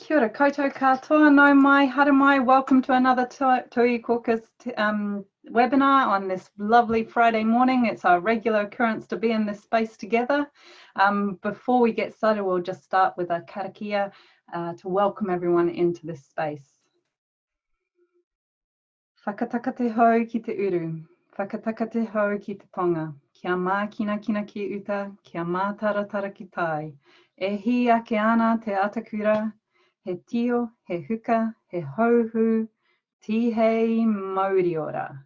Kia ora koutou katoa, no mai, hara mai. Welcome to another Tauiwi Caucus um, webinar on this lovely Friday morning. It's our regular occurrence to be in this space together. Um, before we get started, we'll just start with a karakia uh, to welcome everyone into this space. Whakataka te hau ki te uru, whakataka te hau ki te tonga, kia mā kina kina ki uta, kia mā taratara ki tai. E hi ake ana te atakura, he tio, he huka, he hauhu, tihei mauriora.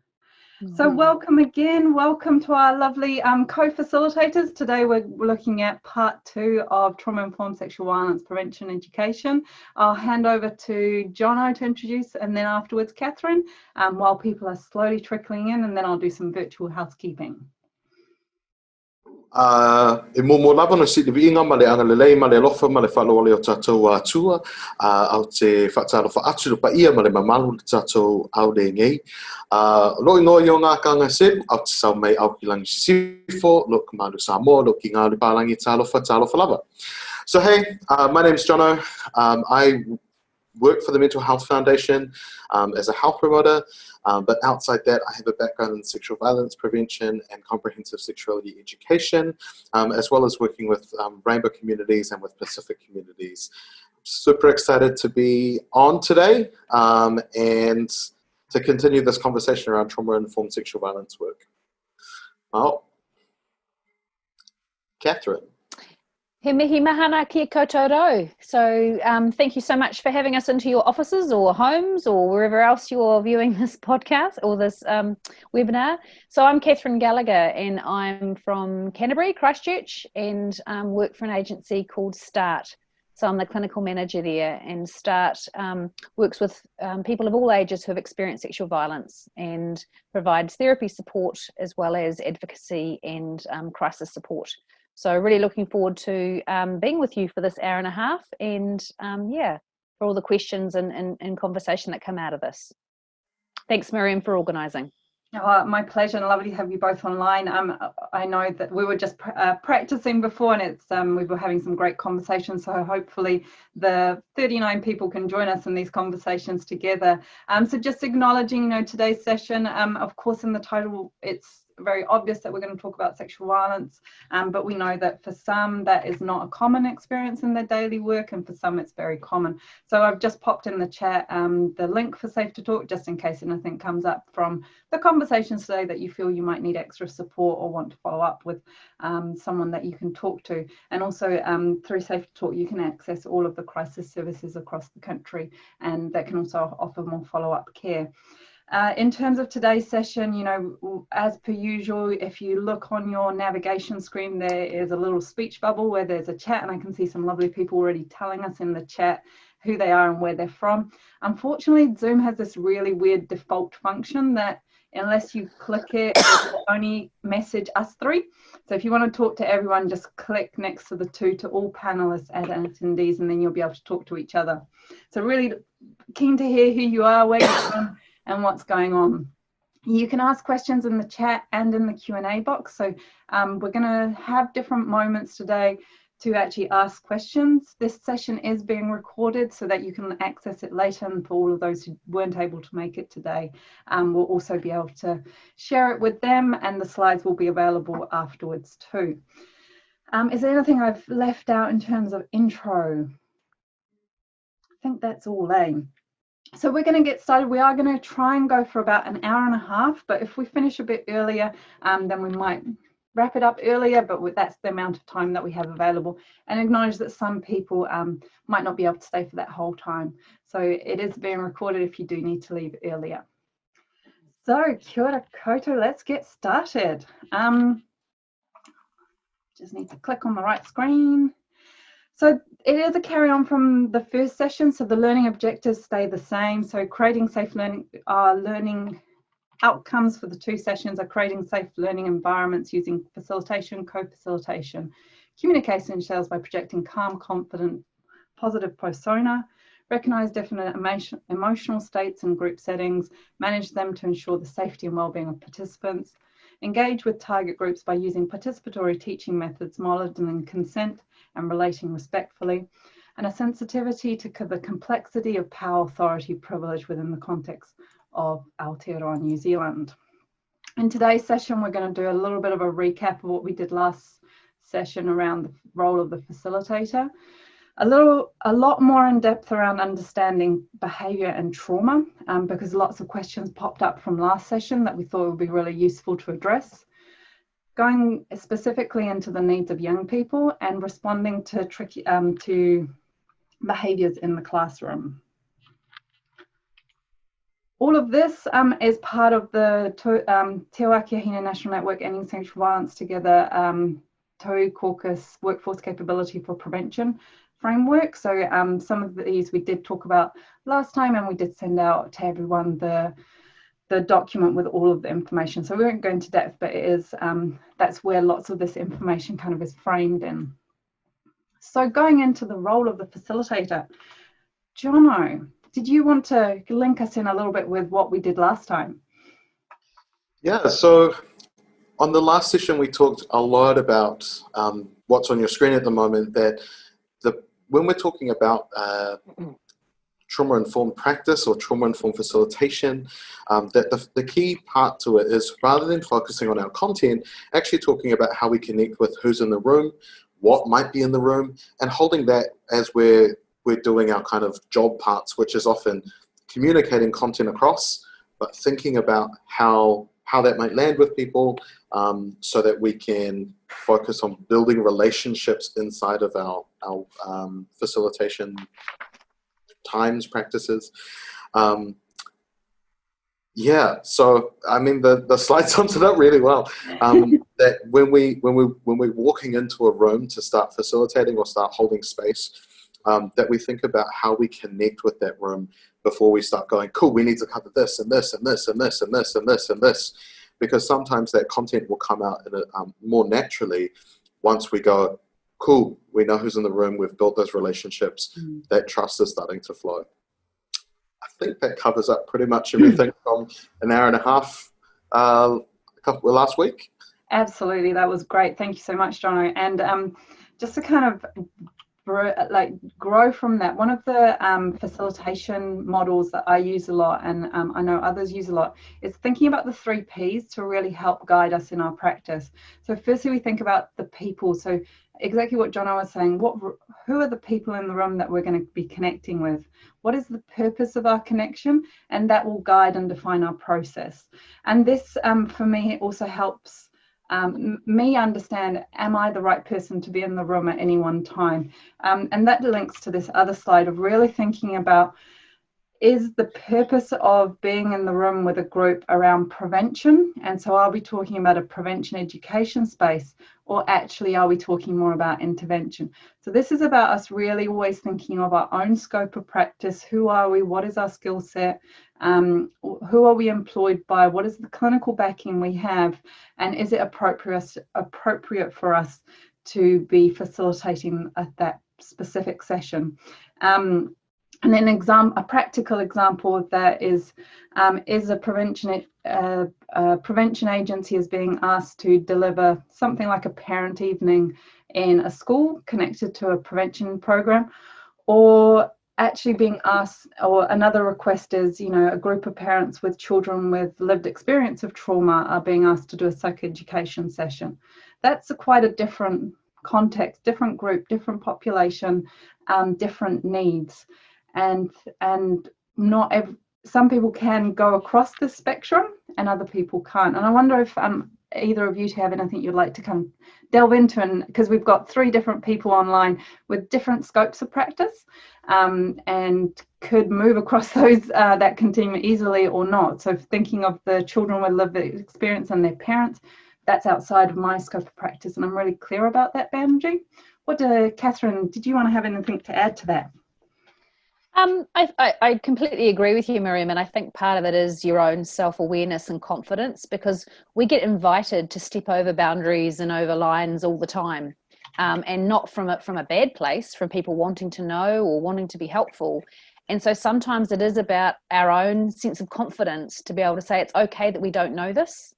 So mm-hmm. welcome again, welcome to our lovely um, co-facilitators. Today we're looking at part two of trauma-informed sexual violence prevention education. I'll hand over to Jono to introduce and then afterwards Catherine um, while people are slowly trickling in and then I'll do some virtual housekeeping. E momo lava na sidi viinga ma le anga lelei ma le lofa ma le whalo o tatou a tua uh, au te whaataro wha atu lo pa ia ma le mamalu le tatou au le ngei. Uh, lo ingo i o ngā kanga se, au te sau mei au ki langi sifo, lo ka sa mo, lo ki ngā li pālangi tālofa, tālofa lava. So hey, uh, my name is Jono. Um, I work for the Mental Health Foundation um, as a health promoter. Um, but outside that, I have a background in sexual violence prevention and comprehensive sexuality education, um, as well as working with um, rainbow communities and with Pacific communities. Super excited to be on today um, and to continue this conversation around trauma-informed sexual violence work. Well, Catherine. He mihi mahana ki koutou. So um, thank you so much for having us into your offices or homes or wherever else you're viewing this podcast or this um, webinar. So I'm Catherine Gallagher and I'm from Canterbury, Christchurch and um, work for an agency called START. So I'm the clinical manager there and START um, works with um, people of all ages who have experienced sexual violence and provides therapy support as well as advocacy and um, crisis support. So really looking forward to um, being with you for this hour and a half and um, yeah, for all the questions and, and, and, conversation that come out of this. Thanks Miriam for organising. Oh, my pleasure and lovely to have you both online. Um, I know that we were just uh, practicing before and it's um, we were having some great conversations so hopefully the 39 people can join us in these conversations together. Um, so just acknowledging you know today's session, um, of course in the title it's very obvious that we're going to talk about sexual violence, um, but we know that for some that is not a common experience in their daily work, and for some it's very common. So I've just popped in the chat um, the link for Safe to Talk, just in case anything comes up from the conversations today that you feel you might need extra support or want to follow up with um, someone that you can talk to. And also um, through Safe to Talk, you can access all of the crisis services across the country, and that can also offer more follow-up care. Uh, in terms of today's session, you know, as per usual, if you look on your navigation screen, there is a little speech bubble where there's a chat and I can see some lovely people already telling us in the chat who they are and where they're from. Unfortunately, Zoom has this really weird default function that unless you click it, it only message us three. So if you want to talk to everyone, just click next to the two to all panelists and attendees, and then you'll be able to talk to each other. So really keen to hear who you are, where you're from, and what's going on. You can ask questions in the chat and in the Q&A box. So um, we're going to have different moments today to actually ask questions. This session is being recorded so that you can access it later and for all of those who weren't able to make it today, um, we'll also be able to share it with them and the slides will be available afterwards too. Um, is there anything I've left out in terms of intro? I think that's all, eh? So we're going to get started. We are going to try and go for about an hour and a half, but if we finish a bit earlier, um, then we might wrap it up earlier, but that's the amount of time that we have available and acknowledge that some people um, might not be able to stay for that whole time. So it is being recorded if you do need to leave earlier. So kia ora koutou, let's get started. Um, just need to click on the right screen. So it is a carry on from the first session. So the learning objectives stay the same. So creating safe learning, uh, learning outcomes for the two sessions are creating safe learning environments using facilitation, co-facilitation, communication styles by projecting calm, confident, positive persona, recognize definite emotion, emotional states in group settings, manage them to ensure the safety and well-being of participants, engage with target groups by using participatory teaching methods, modeling consent, and relating respectfully. and a sensitivity to the complexity of power, authority, privilege within the context of Aotearoa New Zealand. In today's session, we're going to do a little bit of a recap of what we did last session around the role of the facilitator. A little, a lot more in depth around understanding behaviour and trauma, um, because lots of questions popped up from last session that we thought would be really useful to address. Going specifically into the needs of young people and responding to tricky um, to behaviours in the classroom. All of this um, is part of the um, Te Wākia National Network Ending Sexual Violence Together um, Tau Caucus Workforce Capability for Prevention framework. So um, some of these we did talk about last time and we did send out to everyone the the document with all of the information. So we won't go into depth, but it is um, that's where lots of this information kind of is framed in. So going into the role of the facilitator, Jono, did you want to link us in a little bit with what we did last time? Yeah, so on the last session, we talked a lot about um, what's on your screen at the moment, that when we're talking about uh, trauma-informed practice or trauma-informed facilitation, um, that the, the key part to it is rather than focusing on our content, actually talking about how we connect with who's in the room, what might be in the room, and holding that as we're we're doing our kind of job parts, which is often communicating content across, but thinking about how how that might land with people um, so that we can focus on building relationships inside of our, our um, facilitation times practices. Um, yeah, so I mean the, the slide sums it up really well. Um, that when we when we when we're walking into a room to start facilitating or start holding space, um, that we think about how we connect with that room before we start going, cool, we need to cover this and this and this and this and this and this and this. Because sometimes that content will come out in a, um, more naturally once we go, cool, we know who's in the room, we've built those relationships, mm. that trust is starting to flow. I think that covers up pretty much everything from an hour and a half uh, a couple, last week. Absolutely, that was great. Thank you so much, Jono. And um, just to kind of like grow from that. One of the um, facilitation models that I use a lot, and um, I know others use a lot, is thinking about the three P's to really help guide us in our practice. So firstly, we think about the people. So exactly what Jono was saying. What, who are the people in the room that we're going to be connecting with? What is the purpose of our connection? And that will guide and define our process. And this, um, for me, also helps um, me understand, am I the right person to be in the room at any one time? Um, and that links to this other slide of really thinking about is the purpose of being in the room with a group around prevention? And so are we talking about a prevention education space or actually are we talking more about intervention? So this is about us really always thinking of our own scope of practice. Who are we? What is our skill set? Um, who are we employed by? What is the clinical backing we have? And is it appropriate, appropriate for us to be facilitating at that specific session? Um, and an example, a practical example of that is, um, is a prevention, uh, a prevention agency is being asked to deliver something like a parent evening in a school connected to a prevention program, or actually being asked, or another request is, you know, a group of parents with children with lived experience of trauma are being asked to do a psychoeducation session. That's a quite a different context, different group, different population, um, different needs and and not every, some people can go across the spectrum and other people can't. And i wonder if um either of you have anything you'd like to come delve into and because we've got three different people online with different scopes of practice um, and could move across those uh, that continuum easily or not. So thinking of the children with lived experience and their parents that's outside of my scope of practice and i'm really clear about that boundary what do catherine did you want to have anything to add to that um, I, I, I, completely agree with you, Miriam, and I think part of it is your own self-awareness and confidence because we get invited to step over boundaries and over lines all the time, um, and not from from a bad place, from people wanting to know or wanting to be helpful. And so sometimes it is about our own sense of confidence to be able to say it's okay that we don't know this.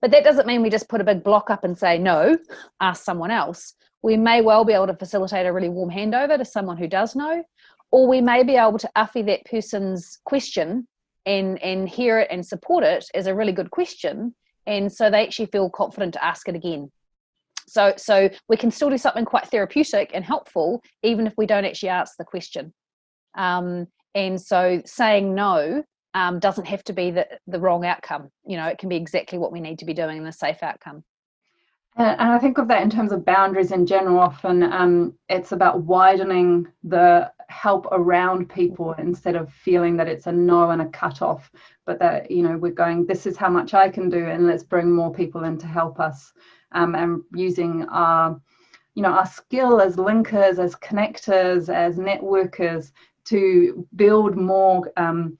but that doesn't mean we just put a big block up and say no ask someone else we may well be able to facilitate a really warm handover to someone who does know or we may be able to uffy that person's question and and hear it and support it as a really good question. And so they actually feel confident to ask it again. So so we can still do something quite therapeutic and helpful even if we don't actually ask the question. Um, and so saying no um, doesn't have to be the, the wrong outcome. You know it can be exactly what we need to be doing in a safe outcome and I think of that in terms of boundaries in general. Often um, it's about widening the help around people instead of feeling that it's a no and a cut off, but that, you know, we're going, this is how much I can do, and let's bring more people in to help us. Um, and using our, you know, our skill as linkers, as connectors, as networkers to build more. Um,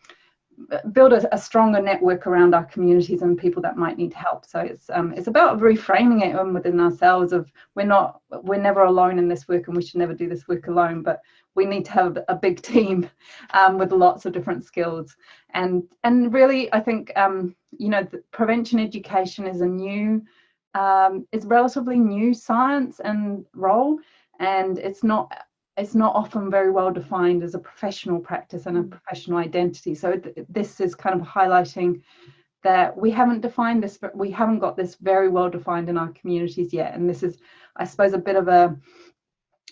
build a, a, stronger network around our communities and people that might need help. So it's um, it's about reframing it within ourselves of we're not we're never alone in this work and we should never do this work alone, but we need to have a big team um, with lots of different skills. And and really, I think um, you know prevention education is a new um, it's relatively new science and role, and it's not it's not often very well defined as a professional practice and a mm. professional identity. So th this is kind of highlighting that we haven't defined this, but we haven't got this very well defined in our communities yet. And this is, I suppose, a bit of a,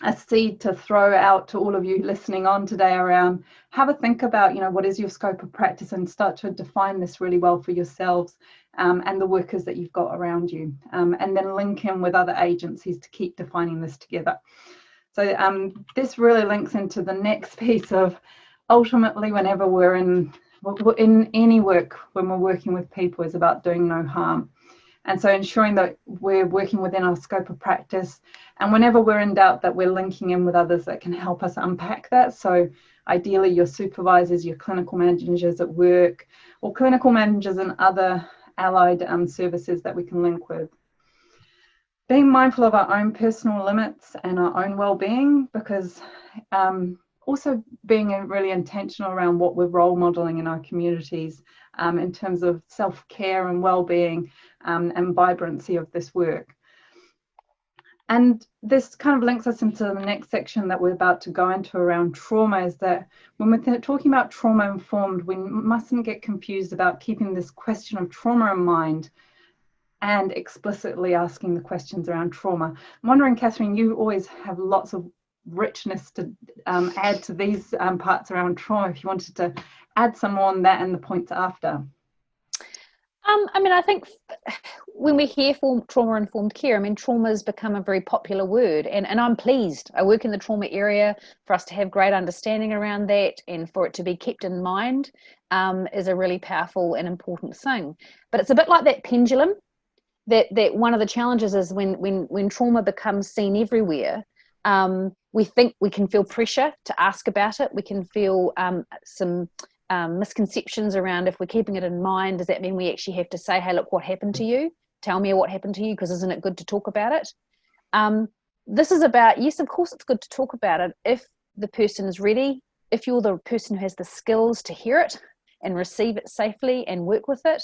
a seed to throw out to all of you listening on today around have a think about, you know, what is your scope of practice and start to define this really well for yourselves um, and the workers that you've got around you. Um, and then link in with other agencies to keep defining this together. So um, this really links into the next piece of ultimately whenever we're in in any work when we're working with people is about doing no harm. And so ensuring that we're working within our scope of practice and whenever we're in doubt that we're linking in with others that can help us unpack that. So ideally your supervisors, your clinical managers at work or clinical managers and other allied um, services that we can link with being mindful of our own personal limits and our own well-being because um, also being really intentional around what we're role modeling in our communities um, in terms of self-care and well-being um, and vibrancy of this work. And this kind of links us into the next section that we're about to go into around trauma is that when we're talking about trauma informed, we mustn't get confused about keeping this question of trauma in mind and explicitly asking the questions around trauma. I'm wondering, Catherine, you always have lots of richness to um, add to these um, parts around trauma if you wanted to add some more on that and the points after. Um, I mean, I think when we hear trauma informed care, I mean, trauma has become a very popular word, and, and I'm pleased. I work in the trauma area for us to have great understanding around that and for it to be kept in mind um, is a really powerful and important thing. But it's a bit like that pendulum that that one of the challenges is when when when trauma becomes seen everywhere um, we think we can feel pressure to ask about it. We can feel um, some um, misconceptions around if we're keeping it in mind does that mean we actually have to say hey look what happened to you? Tell me what happened to you because isn't it good to talk about it? Um, this is about yes of course it's good to talk about it if the person is ready if you're the person who has the skills to hear it and receive it safely and work with it.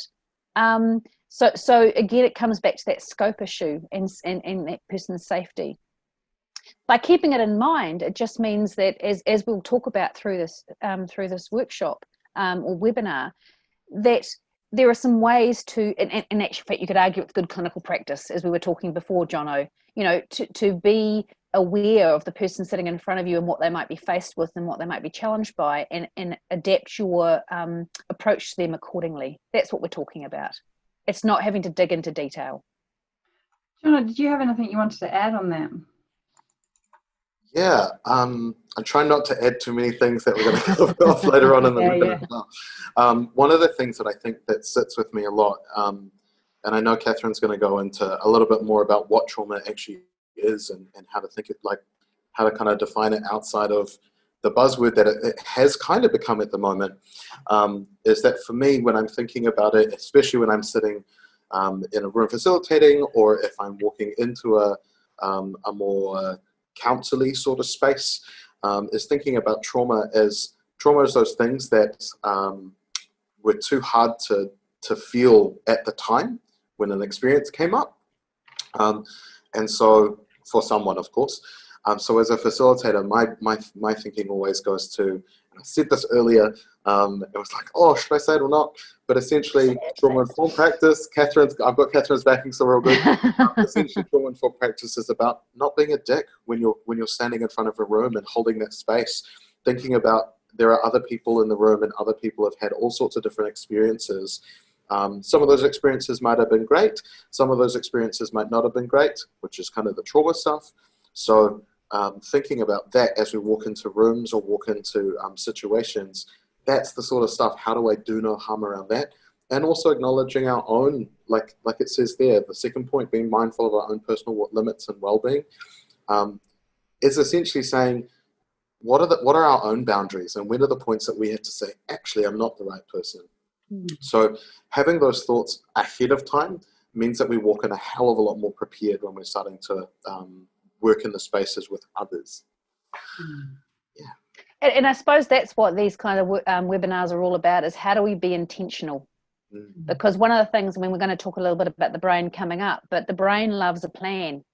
Um, so, so again, it comes back to that scope issue and, and, and that person's safety. By keeping it in mind, it just means that as, as we'll talk about through this, um, through this workshop um, or webinar, that there are some ways to, and in actual fact, you could argue it's good clinical practice, as we were talking before, Jono, you know, to, to be aware of the person sitting in front of you and what they might be faced with and what they might be challenged by and, and adapt your um, approach to them accordingly. That's what we're talking about. It's not having to dig into detail. Jono, did you have anything you wanted to add on that? Yeah, um, I'm trying not to add too many things that we're going to cover off later on in the yeah, yeah. Um, one of the things that I think that sits with me a lot, um, and I know Catherine's going to go into a little bit more about what trauma actually is and, and how to think it like how to kind of define it outside of the buzzword that it, has kind of become at the moment um, is that for me when I'm thinking about it especially when I'm sitting um, in a room facilitating or if I'm walking into a, um, a more counselly sort of space um, is thinking about trauma as trauma is those things that um, were too hard to, to feel at the time when an experience came up. Um, and so for someone, of course. Um, so as a facilitator, my, my, my thinking always goes to, I said this earlier, um, it was like, oh, should I say it or not? But essentially, trauma-informed practice, Catherine's, I've got Catherine's backing, so we're all good. essentially, trauma-informed practice is about not being a dick when you're, when you're standing in front of a room and holding that space, thinking about there are other people in the room and other people have had all sorts of different experiences. Um, some of those experiences might have been great. Some of those experiences might not have been great, which is kind of the trauma stuff. So um, thinking about that as we walk into rooms or walk into um, situations, that's the sort of stuff. How do I do no harm around that? And also acknowledging our own, like like it says there, the second point, being mindful of our own personal limits and well-being, um, is essentially saying, what are the what are our own boundaries, and when are the points that we have to say, actually, I'm not the right person. Mm. So having those thoughts ahead of time means that we walk in a hell of a lot more prepared when we're starting to um, work in the spaces with others. Mm. Yeah. And, and, I suppose that's what these kind of um, webinars are all about is how do we be intentional? Mm. Because one of the things, I mean, we're going to talk a little bit about the brain coming up, but the brain loves a plan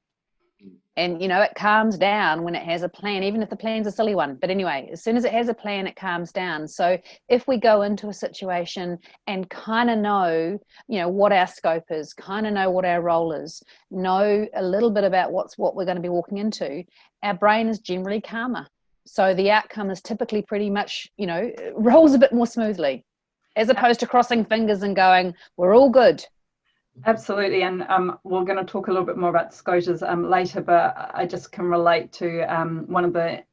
and you know it calms down when it has a plan even if the plan's a silly one. But anyway as soon as it has a plan it calms down. So if we go into a situation and kind of know you know what our scope is kind of know what our role is know a little bit about what's what we're going to be walking into our brain is generally calmer. So the outcome is typically pretty much you know rolls a bit more smoothly as opposed to crossing fingers and going we're all good Absolutely, and um, we're going to talk a little bit more about SCOTUS um, later, but I just can relate to um, one of the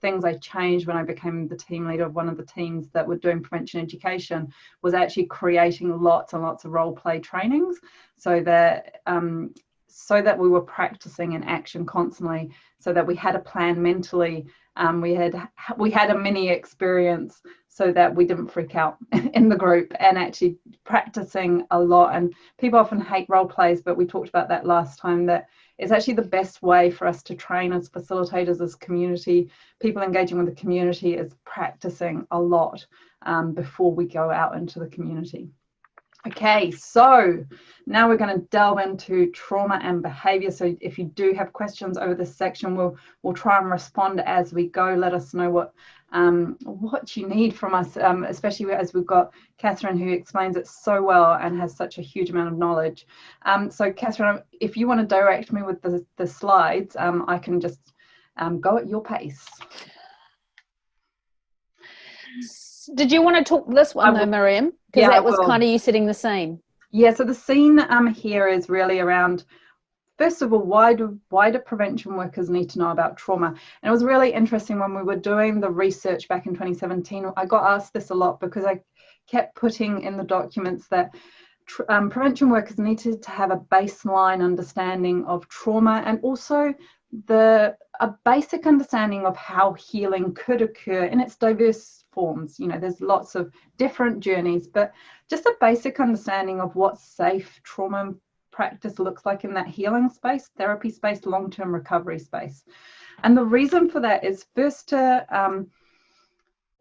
things I changed when I became the team leader of one of the teams that were doing prevention education was actually creating lots and lots of role play trainings so that um, so that we were practicing in action constantly so that we had a plan mentally um, we had we had a mini experience so that we didn't freak out in the group and actually practicing a lot. And people often hate role plays, but we talked about that last time that it's actually the best way for us to train as facilitators, as community, people engaging with the community is practicing a lot um, before we go out into the community. Okay, so now we're going to delve into trauma and behavior. So if you do have questions over this section, we'll we'll try and respond as we go. Let us know what um, what you need from us, um, especially as we've got Catherine who explains it so well and has such a huge amount of knowledge. Um, so Catherine, if you want to direct me with the, the slides, um, I can just um, go at your pace. Did you want to talk this one though, Miriam? Because yeah, that was kind of you setting the scene. Yeah, so the scene um, here is really around first of all, why do why do prevention workers need to know about trauma? And it was really interesting when we were doing the research back in 2017. I got asked this a lot because I kept putting in the documents that um, prevention workers needed to have a baseline understanding of trauma and also the a basic understanding of how healing could occur in its diverse forms. You know, there's lots of different journeys, but just a basic understanding of what safe trauma practice looks like in that healing space, therapy space, long term recovery space. And the reason for that is first to, um,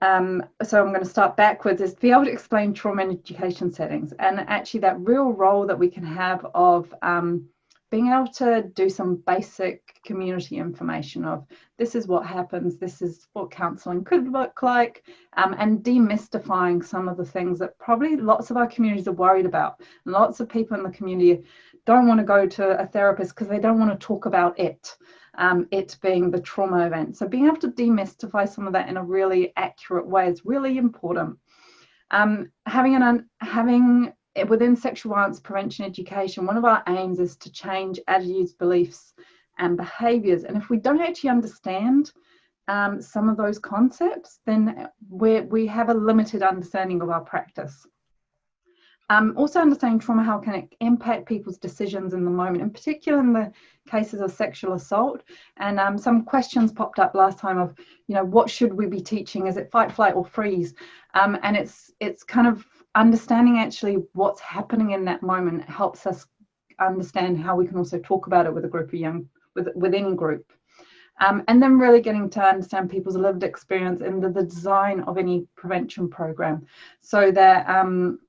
um, so I'm going to start backwards, is to be able to explain trauma in education settings and actually that real role that we can have of um, being able to do some basic community information of this is what happens, this is what counselling could look like, um, and demystifying some of the things that probably lots of our communities are worried about. And lots of people in the community don't want to go to a therapist because they don't want to talk about it, um, it being the trauma event. So being able to demystify some of that in a really accurate way is really important. Um, having an having within sexual violence prevention education, one of our aims is to change attitudes, beliefs, and behaviors. And if we don't actually understand um, some of those concepts, then we we have a limited understanding of our practice. Um, also understanding trauma, how can it impact people's decisions in the moment, in particular in the cases of sexual assault. And um, some questions popped up last time of, you know, what should we be teaching? Is it fight, flight, or freeze? Um, and it's it's kind of understanding actually what's happening in that moment helps us understand how we can also talk about it with a group of young with, within group. Um, and then really getting to understand people's lived experience in the, the design of any prevention program. So that um,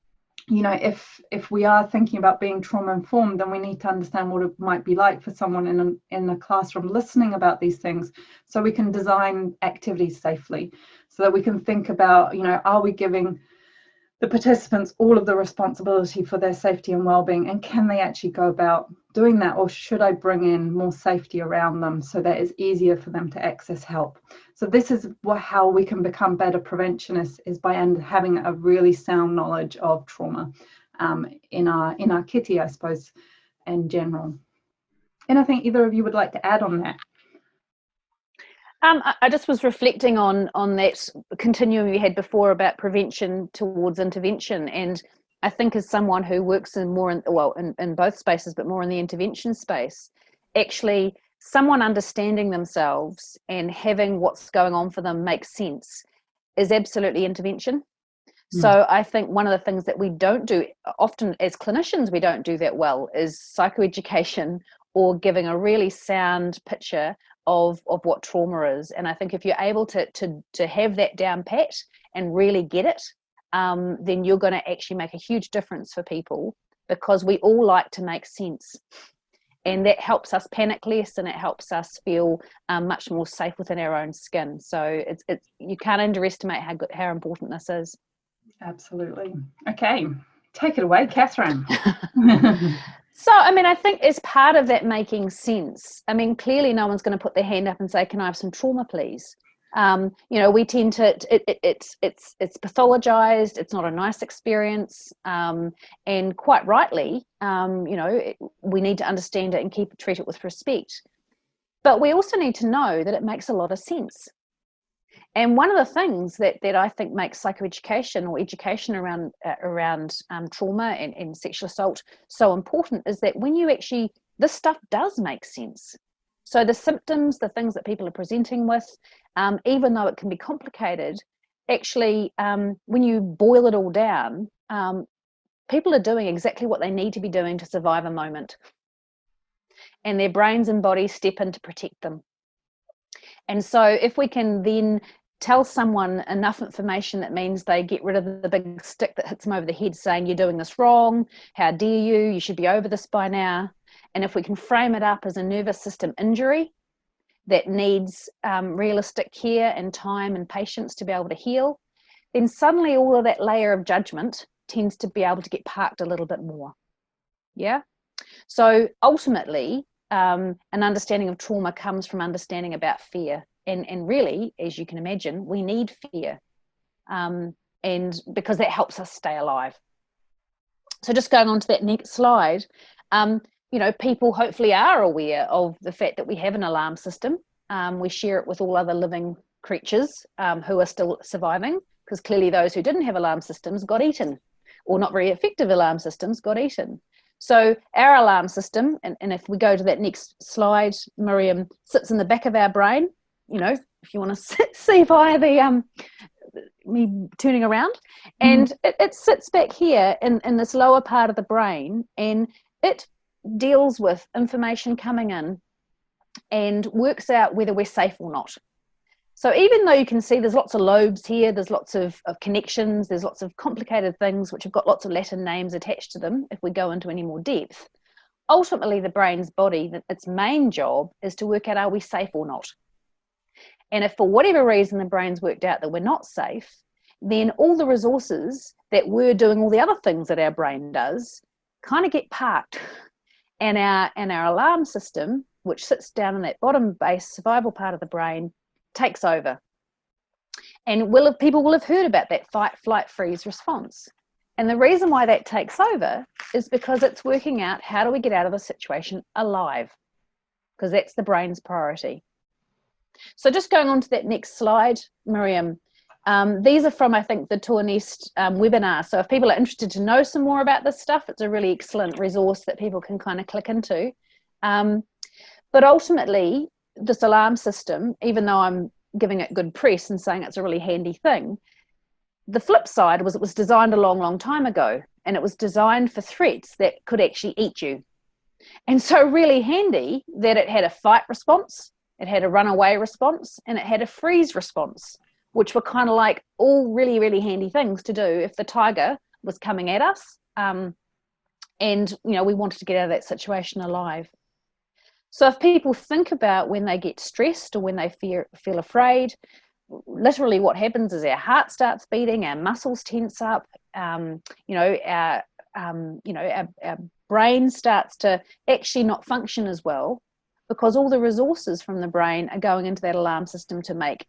you know if if we are thinking about being trauma informed then we need to understand what it might be like for someone in a, in a classroom listening about these things so we can design activities safely so that we can think about you know are we giving the participants all of the responsibility for their safety and well-being and can they actually go about doing that or should i bring in more safety around them so that it's easier for them to access help? So this is how we can become better preventionists is by having a really sound knowledge of trauma um, in our in our kitty i suppose in general. And i think either of you would like to add on that um, I just was reflecting on on that continuum we had before about prevention towards intervention, and I think as someone who works in more in well in, in both spaces, but more in the intervention space, actually someone understanding themselves and having what's going on for them make sense is absolutely intervention. Mm. So I think one of the things that we don't do often as clinicians we don't do that well is psychoeducation or giving a really sound picture of of what trauma is. And i think if you're able to to to have that down pat and really get it um, then you're going to actually make a huge difference for people because we all like to make sense. And that helps us panic less and it helps us feel um, much more safe within our own skin. So it's it's you can't underestimate how good how important this is. Absolutely. Okay take it away catherine So, I mean, I think as part of that making sense, I mean, clearly no one's going to put their hand up and say, "Can I have some trauma, please?" Um, you know, we tend to it, it, it's it's it's pathologized. It's not a nice experience, um, and quite rightly, um, you know, it, we need to understand it and keep treat it with respect. But we also need to know that it makes a lot of sense. And one of the things that, that I think makes psychoeducation or education around uh, around um, trauma and, and sexual assault so important is that when you actually this stuff does make sense. So the symptoms, the things that people are presenting with, um, even though it can be complicated, actually um, when you boil it all down, um, people are doing exactly what they need to be doing to survive a moment, and their brains and bodies step in to protect them. And so if we can then tell someone enough information that means they get rid of the big stick that hits them over the head saying you're doing this wrong. How dare you? You should be over this by now. And if we can frame it up as a nervous system injury that needs um, realistic care and time and patience to be able to heal then suddenly all of that layer of judgment tends to be able to get parked a little bit more. Yeah? So ultimately um, an understanding of trauma comes from understanding about fear and and really as you can imagine we need fear um, and because that helps us stay alive. So just going on to that next slide um, you know people hopefully are aware of the fact that we have an alarm system. Um, we share it with all other living creatures um, who are still surviving because clearly those who didn't have alarm systems got eaten or not very effective alarm systems got eaten. So our alarm system, and, and if we go to that next slide, Miriam, sits in the back of our brain you know, if you want to see via the um, me turning around, mm-hmm. and mm. it, it sits back here in in this lower part of the brain, and it deals with information coming in and works out whether we're safe or not. So even though you can see there's lots of lobes here, there's lots of, of connections, there's lots of complicated things which have got lots of Latin names attached to them if we go into any more depth, ultimately the brain's body, its main job is to work out are we safe or not. And if for whatever reason the brain's worked out that we're not safe, then all the resources that we're doing all the other things that our brain does kind of get parked. And our and our alarm system, which sits down in that bottom base survival part of the brain, takes over. And will have, people will have heard about that fight, flight, freeze response. And the reason why that takes over is because it's working out how do we get out of the situation alive? Because that's the brain's priority. So just going on to that next slide, Miriam, um, these are from, I think, the TOAH-NNEST um, webinar. So if people are interested to know some more about this stuff, it's a really excellent resource that people can kind of click into. Um, but ultimately, this alarm system, even though I'm giving it good press and saying it's a really handy thing, the flip side was it was designed a long, long time ago, and it was designed for threats that could actually eat you. And so really handy that it had a fight response, it had a runaway response and it had a freeze response, which were kind of like all really, really handy things to do if the tiger was coming at us. Um, and, you know, we wanted to get out of that situation alive. So if people think about when they get stressed or when they fear, feel afraid, literally what happens is our heart starts beating, our muscles tense up, um, you know, our, um, you know, our, our brain starts to actually not function as well because all the resources from the brain are going into that alarm system to make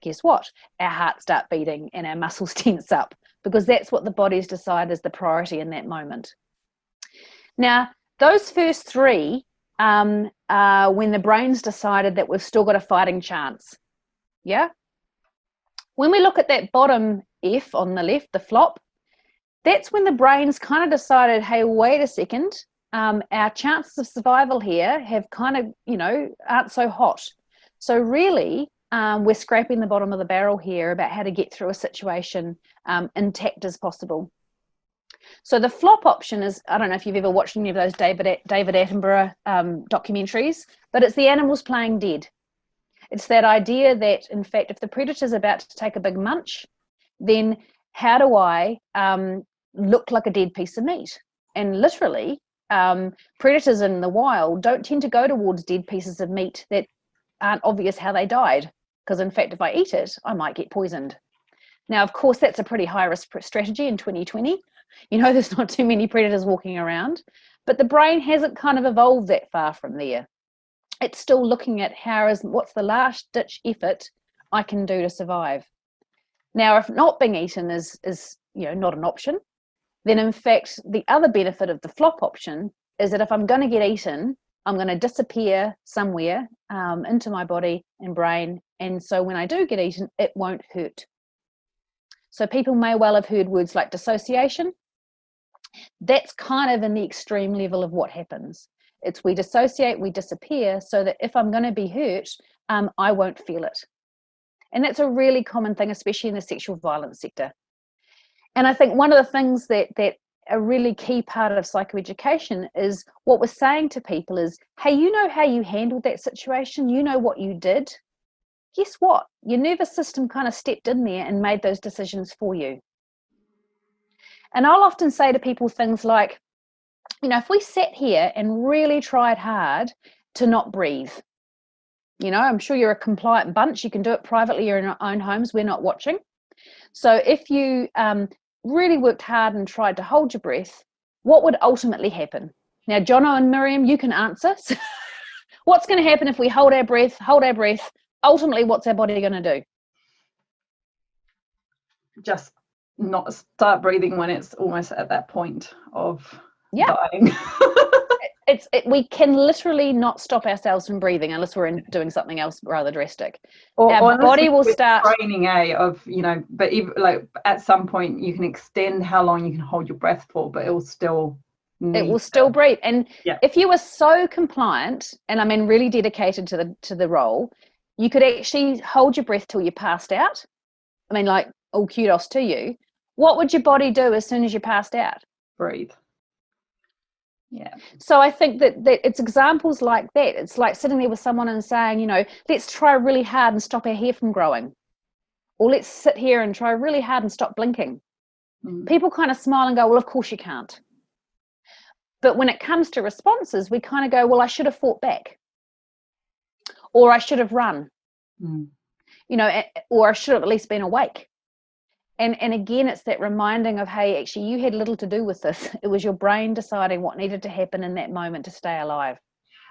guess what? Our heart start beating and our muscles tense up because that's what the body's decided is the priority in that moment. Now those first three um, when the brain's decided that we've still got a fighting chance. Yeah? When we look at that bottom f on the left the flop that's when the brain's kind of decided hey wait a second um, our chances of survival here have kind of, you know, aren't so hot. So really, um, we're scraping the bottom of the barrel here about how to get through a situation um, intact as possible. So the flop option is, I don't know if you've ever watched any of those David, David Attenborough um, documentaries, but it's the animals playing dead. It's that idea that, in fact, if the predator's about to take a big munch, then how do I um, look like a dead piece of meat? And literally, um, predators in the wild don't tend to go towards dead pieces of meat that aren't obvious how they died. Because in fact, if I eat it, I might get poisoned. Now, of course, that's a pretty high risk strategy in 2020. You know, there's not too many predators walking around, but the brain hasn't kind of evolved that far from there. It's still looking at how is what's the last ditch effort I can do to survive. Now, if not being eaten is is you know not an option, then in fact, the other benefit of the flop option is that if I'm going to get eaten, I'm going to disappear somewhere um, into my body and brain. And so when I do get eaten, it won't hurt. So people may well have heard words like dissociation. That's kind of in the extreme level of what happens. It's we dissociate, we disappear, so that if I'm going to be hurt, um, I won't feel it. And that's a really common thing, especially in the sexual violence sector and I think one of the things that that a really key part of psychoeducation is what we're saying to people is, hey, you know how you handled that situation, you know what you did. Guess what? Your nervous system kind of stepped in there and made those decisions for you. And I'll often say to people things like, you know, if we sat here and really tried hard to not breathe, you know, I'm sure you're a compliant bunch. You can do it privately or in your own homes. We're not watching. So if you um, really worked hard and tried to hold your breath, what would ultimately happen? Now, Jono and Miriam, you can answer. what's going to happen if we hold our breath, hold our breath? Ultimately, what's our body going to do? Just not start breathing when it's almost at that point of yeah. dying. it's it, we can literally not stop ourselves from breathing unless we're in, doing something else rather drastic. Or, Our or body will start training a of you know, but even like at some point you can extend how long you can hold your breath for, but it will still it will still breathe. And yeah. if you were so compliant and I mean really dedicated to the to the role, you could actually hold your breath till you passed out. I mean, like all kudos to you. What would your body do as soon as you passed out? Breathe yeah. So i think that, that it's examples like that. It's like sitting there with someone and saying you know let's try really hard and stop our hair from growing. Or let's sit here and try really hard and stop blinking. Mm. people kind of smile and go well of course you can't. But when it comes to responses we kind of go well i should have fought back. Or i should have run. Mm. you know or i should have at least been awake and and again it's that reminding of hey actually you had little to do with this. It was your brain deciding what needed to happen in that moment to stay alive.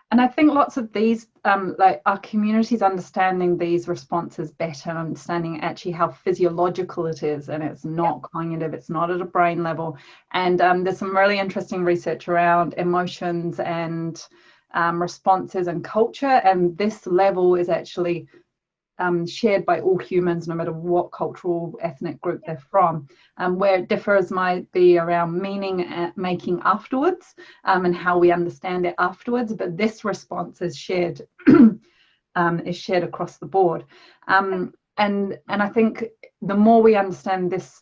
And i think lots of these um, like our communities understanding these responses better understanding actually how physiological it is and it's not yep. cognitive it's not at a brain level. And um, there's some really interesting research around emotions and um, responses and culture and this level is actually um, shared by all humans, no matter what cultural ethnic group they're from. Um, where it differs might be around meaning making afterwards um, and how we understand it afterwards. But this response is shared um, is shared across the board. Um, and and I think the more we understand this,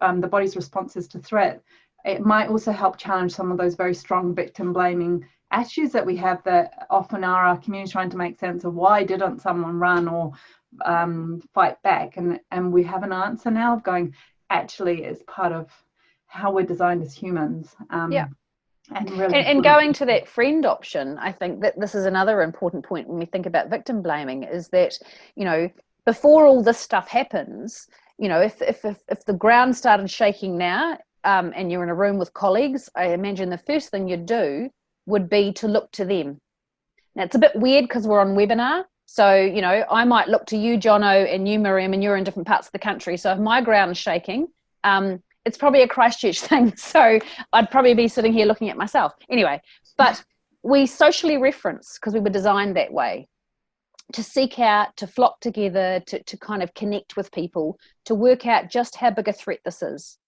um, the body's responses to threat, it might also help challenge some of those very strong victim blaming attitudes that we have that often are our community trying to make sense of why didn't someone run or um, fight back and and we have an answer now of going actually as part of how we're designed as humans. Um, yeah. And, really and, and going to that friend option, I think that this is another important point when we think about victim blaming is that, you know, before all this stuff happens, you know, if, if, if, if the ground started shaking now um, and you're in a room with colleagues, I imagine the first thing you'd do would be to look to them. Now it's a bit weird because we're on webinar. So, you know, I might look to you, Jono, and you, Miriam, and you're in different parts of the country. So if my ground's shaking, um, it's probably a Christchurch thing. So I'd probably be sitting here looking at myself. Anyway, but we socially reference because we were designed that way to seek out, to flock together, to, to kind of connect with people, to work out just how big a threat this is.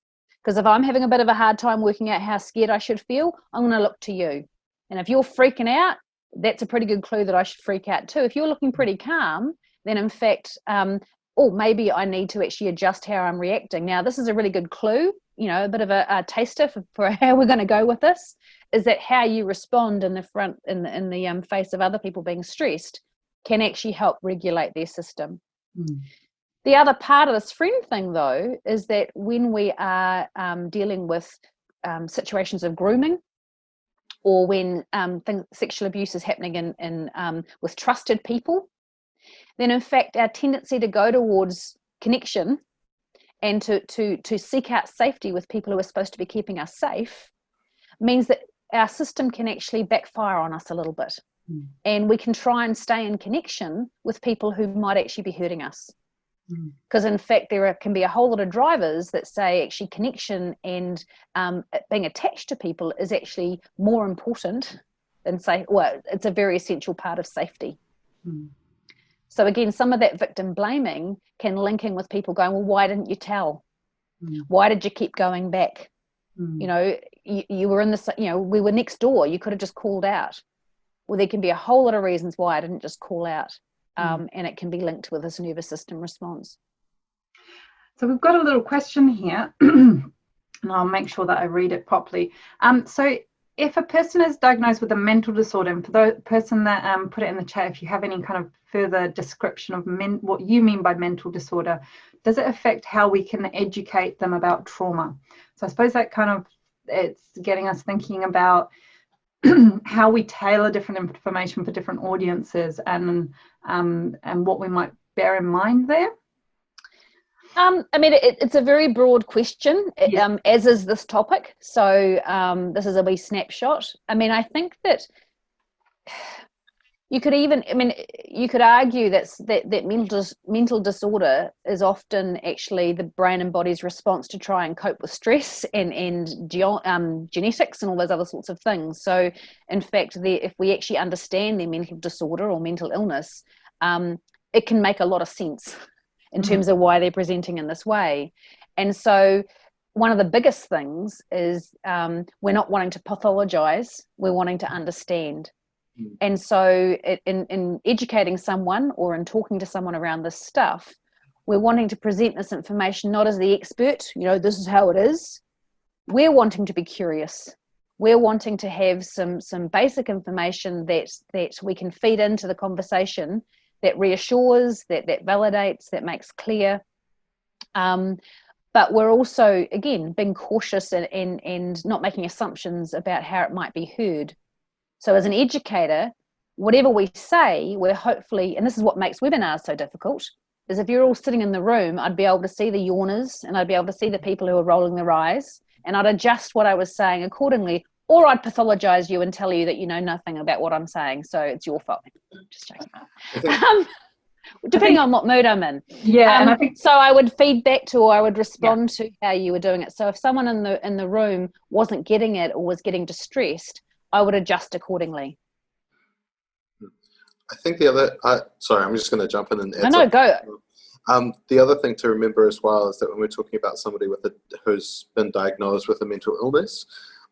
Because if I'm having a bit of a hard time working out how scared I should feel, I'm going to look to you. And if you're freaking out, that's a pretty good clue that I should freak out too. If you're looking pretty calm, then in fact, um, oh, maybe I need to actually adjust how I'm reacting. Now, this is a really good clue, you know, a bit of a, a taster for, for, how we're going to go with this, is that how you respond in the front, in the, in the um, face of other people being stressed can actually help regulate their system. Mm. The other part of this friend thing, though, is that when we are um, dealing with um, situations of grooming, or when um, things, sexual abuse is happening in, in um, with trusted people, then in fact our tendency to go towards connection and to to to seek out safety with people who are supposed to be keeping us safe means that our system can actually backfire on us a little bit Mm. And we can try and stay in connection with people who might actually be hurting us. Because mm. in fact, there are, can be a whole lot of drivers that say actually connection and um, being attached to people is actually more important than say, well, it's a very essential part of safety. Mm. So again, some of that victim blaming can link in with people going, well, why didn't you tell? Mm. Why did you keep going back? Mm. You know, you, you were in the, you know, we were next door. You could have just called out well, there can be a whole lot of reasons why I didn't just call out. Hmm. Um, mm. And it can be linked with this nervous system response. So we've got a little question here, and I'll make sure that I read it properly. Um, so if a person is diagnosed with a mental disorder, and for the person that um, put it in the chat, if you have any kind of further description of men, what you mean by mental disorder, does it affect how we can educate them about trauma? So I suppose that kind of it's getting us thinking about how we tailor different information for different audiences and um, and what we might bear in mind there? Um, I mean, it, it's a very broad question, yeah. um, as is this topic. So um, this is a wee snapshot. I mean, I think that you could even i mean you could argue that's that that mental mental disorder is often actually the brain and body's response to try and cope with stress and and um, genetics and all those other sorts of things so in fact the, if we actually understand their mental disorder or mental illness um, it can make a lot of sense in mm-hmm. terms of why they're presenting in this way and so one of the biggest things is um, we're not wanting to pathologize we're wanting to understand Mm. And so, in, in educating someone or in talking to someone around this stuff, we're wanting to present this information not as the expert, you know, this is how it is. We're wanting to be curious. We're wanting to have some some basic information that that we can feed into the conversation that reassures, that that validates, that makes clear. Um, but we're also again being cautious and, and and not making assumptions about how it might be heard so as an educator, whatever we say, we're hopefully, and this is what makes webinars so difficult, is if you're all sitting in the room, I'd be able to see the yawners and I'd be able to see the people who are rolling their eyes and I'd adjust what I was saying accordingly, or I'd pathologize you and tell you that you know nothing about what I'm saying, so it's your fault. Just joking. Um, depending think, on what mood I'm in. Yeah, um, and I think so. I would feed back to, or I would respond yeah. to how you were doing it. So if someone in the in the room wasn't getting it or was getting distressed, I would adjust accordingly. I think the other, uh, sorry, I'm just going to jump in and add No, no, go. Um, the other thing to remember as well is that when we're talking about somebody with a, who's been diagnosed with a mental illness,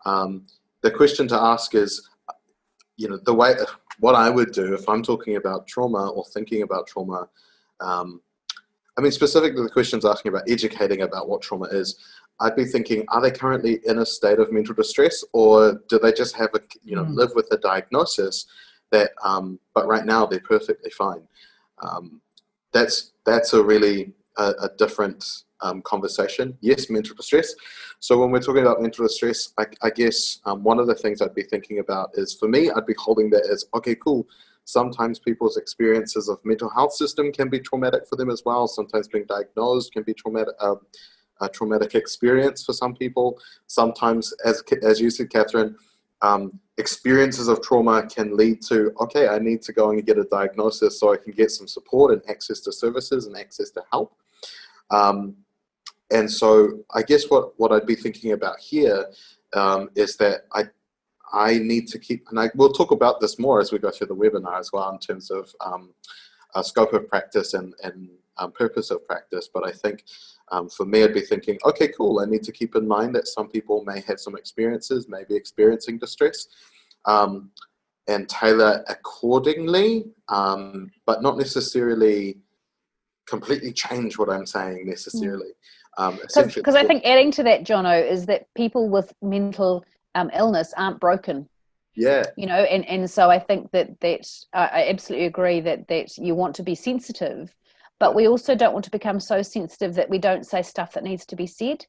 um, the question to ask is, you know, the way, what I would do if I'm talking about trauma or thinking about trauma, um, I mean, specifically the questions asking about educating about what trauma is, I'd be thinking, are they currently in a state of mental distress or do they just have a, you know, mm. live with a diagnosis that, um, but right now they're perfectly fine. Um, that's, that's a really a, a, different um, conversation. Yes, mental distress. So when we're talking about mental distress, I, I guess um, one of the things I'd be thinking about is for me, I'd be holding that as, okay, cool. Sometimes people's experiences of mental health system can be traumatic for them as well. Sometimes being diagnosed can be traumatic, uh, a traumatic experience for some people. Sometimes, as, as you said, Catherine, um, experiences of trauma can lead to, okay, I need to go and get a diagnosis so I can get some support and access to services and access to help. Um, and so I guess what, what I'd be thinking about here um, is that I, I need to keep, and I, we'll talk about this more as we go through the webinar as well in terms of um, scope of practice and, and um, purpose of practice. But I think um, for me, I'd be thinking, okay, cool. I need to keep in mind that some people may have some experiences, maybe experiencing distress, um, and tailor accordingly, um, but not necessarily completely change what I'm saying necessarily. Because um, I think adding to that, Jono, is that people with mental um, illness aren't broken. Yeah. You know, and, and so I think that that I absolutely agree that that you want to be sensitive, but we also don't want to become so sensitive that we don't say stuff that needs to be said.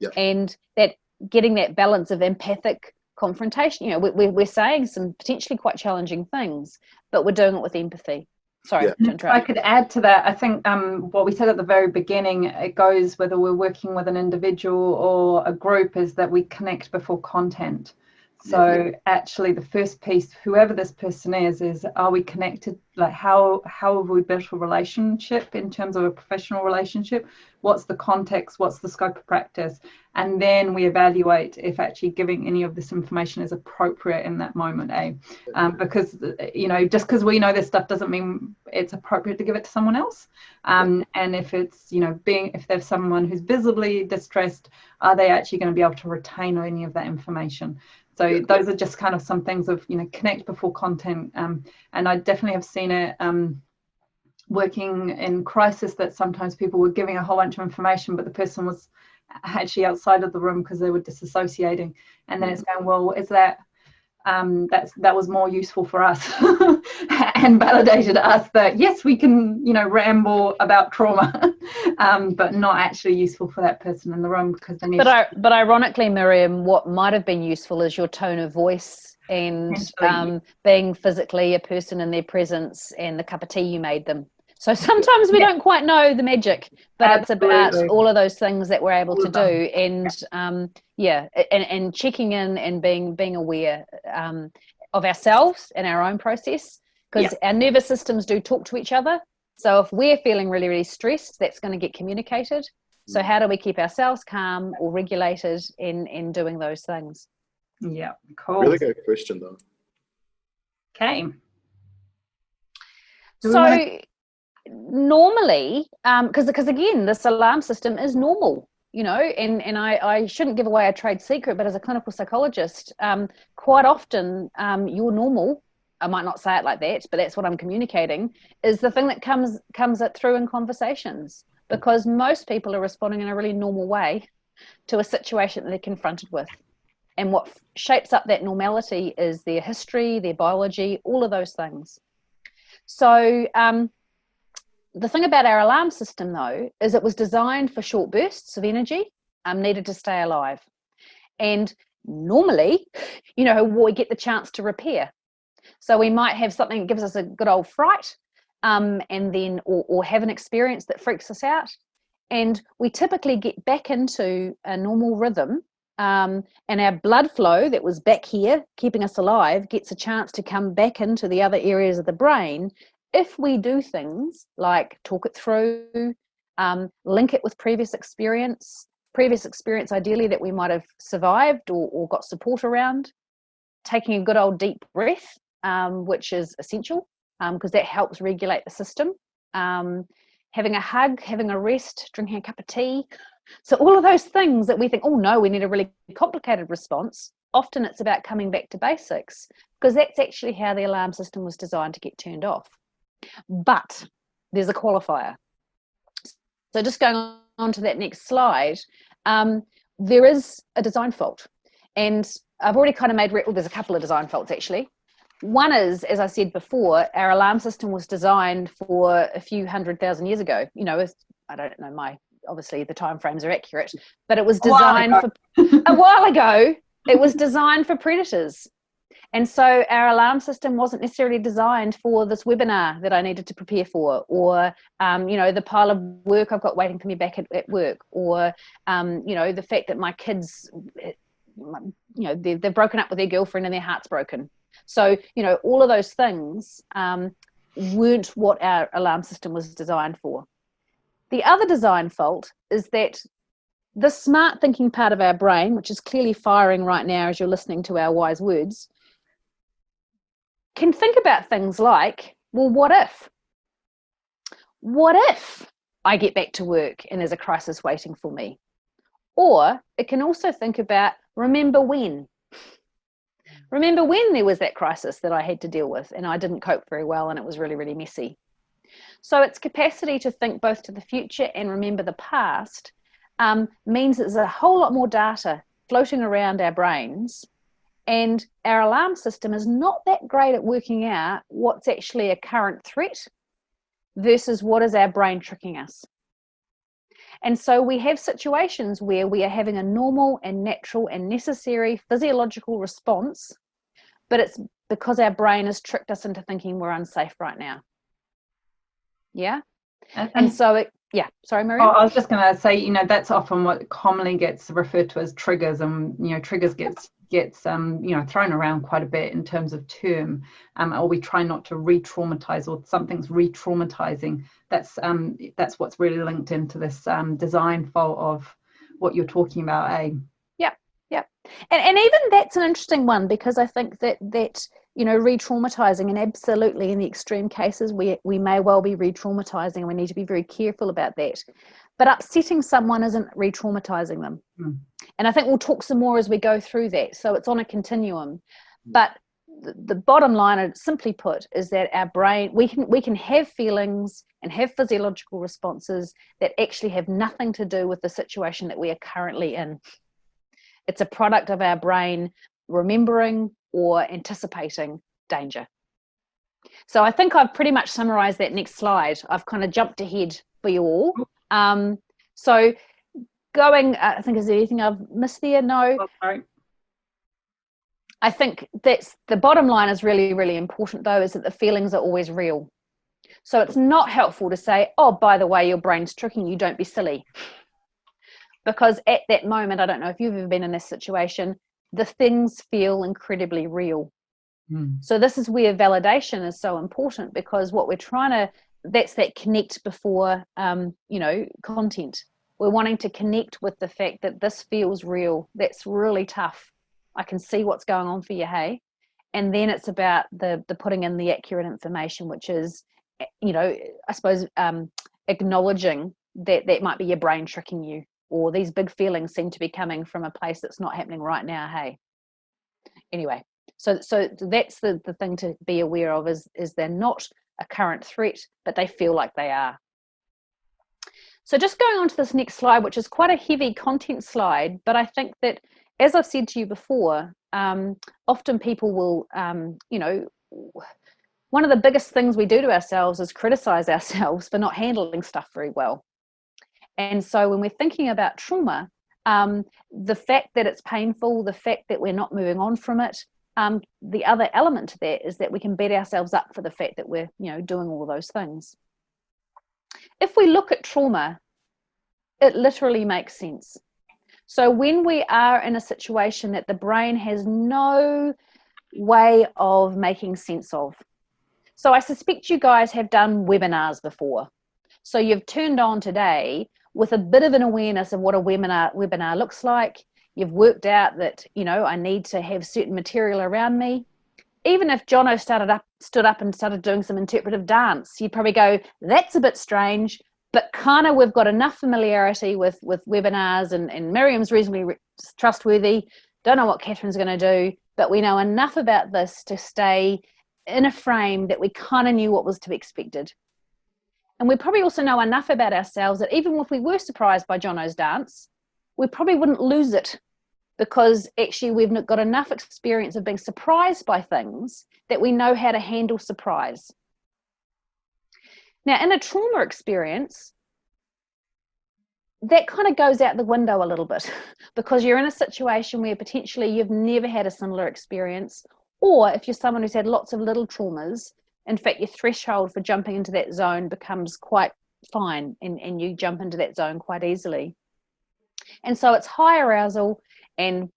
Yep. And that getting that balance of empathic confrontation, you know, we, we're saying some potentially quite challenging things, but we're doing it with empathy. Sorry, yeah. I could add to that. I think um, what we said at the very beginning, it goes whether we're working with an individual or a group, is that we connect before content. So actually, the first piece, whoever this person is, is are we connected? Like how how have we built a relationship in terms of a professional relationship? What's the context? What's the scope of practice? And then we evaluate if actually giving any of this information is appropriate in that moment. Eh? Um, because you know, just because we know this stuff doesn't mean it's appropriate to give it to someone else. Um, and if it's you know being if there's someone who's visibly distressed, are they actually going to be able to retain any of that information? So yeah. those are just kind of some things of you know connect before content, um, and I definitely have seen it um, working in crisis that sometimes people were giving a whole bunch of information, but the person was actually outside of the room because they were disassociating, and then it's mm. going well, is that um, that's that was more useful for us and validated us that yes we can you know ramble about trauma um, but not actually useful for that person in the room because they need but I, but ironically Miriam what might have been useful is your tone of voice and um, being physically a person in their presence and the cup of tea you made them. So sometimes we yeah. don't quite know the magic, but Absolutely. it's about all of those things that we're able to do, and um, yeah, and, and checking in and being being aware um, of ourselves and our own process, because yeah. our nervous systems do talk to each other. So if we're feeling really really stressed, that's going to get communicated. So mm. how do we keep ourselves calm or regulated in in doing those things? Yeah, cool. Really good question though. Okay. So normally because um, because again this alarm system is normal you know and and I, I shouldn't give away a trade secret but as a clinical psychologist um, quite often um, your normal i might not say it like that but that's what i'm communicating is the thing that comes comes it through in conversations. Because most people are responding in a really normal way to a situation that they're confronted with. And what shapes up that normality is their history their biology all of those things. So um, the thing about our alarm system though is it was designed for short bursts of energy um, needed to stay alive. And normally you know we get the chance to repair so we might have something that gives us a good old fright um, and then or, or have an experience that freaks us out. And we typically get back into a normal rhythm um, and our blood flow that was back here keeping us alive gets a chance to come back into the other areas of the brain if we do things like talk it through, um, link it with previous experience, previous experience ideally that we might have survived or, or got support around, taking a good old deep breath, um, which is essential because um, that helps regulate the system. Um, having a hug, having a rest, drinking a cup of tea. So all of those things that we think, oh no, we need a really complicated response. Often it's about coming back to basics because that's actually how the alarm system was designed to get turned off. But there's a qualifier. So just going on to that next slide, um, there is a design fault. And I've already kind of made, well, there's a couple of design faults actually. One is, as I said before, our alarm system was designed for a few hundred thousand years ago. You know, I don't know my obviously the time frames are accurate, but it was designed a for a while ago. It was designed for predators. And so our alarm system wasn't necessarily designed for this webinar that I needed to prepare for, or, um, you know, the pile of work I've got waiting for me back at, at work, or, um, you know, the fact that my kids, eh, you know, they've, they've broken up with their girlfriend and their heart's broken. So, you know, all of those things um, weren't what our alarm system was designed for. The other design fault is that the smart thinking part of our brain, which is clearly firing right now as you're listening to our wise words, can think about things like, well, what if? What if I get back to work and there's a crisis waiting for me? Or it can also think about, remember when? Remember when there was that crisis that I had to deal with and I didn't cope very well and it was really, really messy. So its capacity to think both to the future and remember the past um, means there's a whole lot more data floating around our brains and our alarm system is not that great at working out what's actually a current threat versus what is our brain tricking us. And so we have situations where we are having a normal and natural and necessary physiological response, but it's because our brain has tricked us into thinking we're unsafe right now. Yeah. And, and so it, yeah, sorry, Maria. Oh, I was just going to say, you know, that's often what commonly gets referred to as triggers, and you know, triggers gets gets um, you know thrown around quite a bit in terms of term, um, or we try not to re-traumatize or something's re-traumatizing. That's um, that's what's really linked into this um, design fault of what you're talking about, eh? Yeah, yeah, and and even that's an interesting one because I think that that you know re-traumatizing and absolutely in the extreme cases we we may well be re-traumatizing and we need to be very careful about that. But upsetting someone isn't re-traumatizing them. Mm. and i think we'll talk some more as we go through that. So it's on a continuum. But the, the bottom line simply put is that our brain we can we can have feelings and have physiological responses that actually have nothing to do with the situation that we are currently in. It's a product of our brain remembering or anticipating danger so i think i've pretty much summarized that next slide i've kind of jumped ahead for you all um, so going, uh, I think, is there anything I've missed there? No. Oh, sorry. I think that's the bottom line is really, really important though, is that the feelings are always real. So it's not helpful to say, oh, by the way, your brain's tricking you, don't be silly. Because at that moment, I don't know if you've ever been in this situation, the things feel incredibly real. Mm. So this is where validation is so important because what we're trying to that's that connect before um, you know content. We're wanting to connect with the fact that this feels real. That's really tough. I can see what's going on for you hey? And then it's about the the putting in the accurate information which is eh, you know i suppose um, acknowledging that that might be your brain tricking you or these big feelings seem to be coming from a place that's not happening right now hey anyway so so that's the the thing to be aware of is is they're not a current threat, but they feel like they are. So just going on to this next slide, which is quite a heavy content slide, but I think that, as I've said to you before, um, often people will, um, you know, one of the biggest things we do to ourselves is criticize ourselves for not handling stuff very well. And so when we're thinking about trauma, um, the fact that it's painful, the fact that we're not moving on from it, um, the other element to that is that we can beat ourselves up for the fact that we're you know doing all those things. If we look at trauma it literally makes sense. So when we are in a situation that the brain has no way of making sense of so i suspect you guys have done webinars before. So you've turned on today with a bit of an awareness of what a webinar webinar looks like. You've worked out that you know i need to have certain material around me. Even if jono started up stood up and started doing some interpretive dance you'd probably go that's a bit strange but kind of we've got enough familiarity with with webinars and, and miriam's reasonably trustworthy. Don't know what catherine's going to do but we know enough about this to stay in a frame that we kind of knew what was to be expected and we probably also know enough about ourselves that even if we were surprised by jono's dance we probably wouldn't lose it because actually we've got enough experience of being surprised by things that we know how to handle surprise. Now, in a trauma experience, that kind of goes out the window a little bit because you're in a situation where potentially you've never had a similar experience, or if you're someone who's had lots of little traumas, in fact, your threshold for jumping into that zone becomes quite fine and, and you jump into that zone quite easily. And so it's high arousal and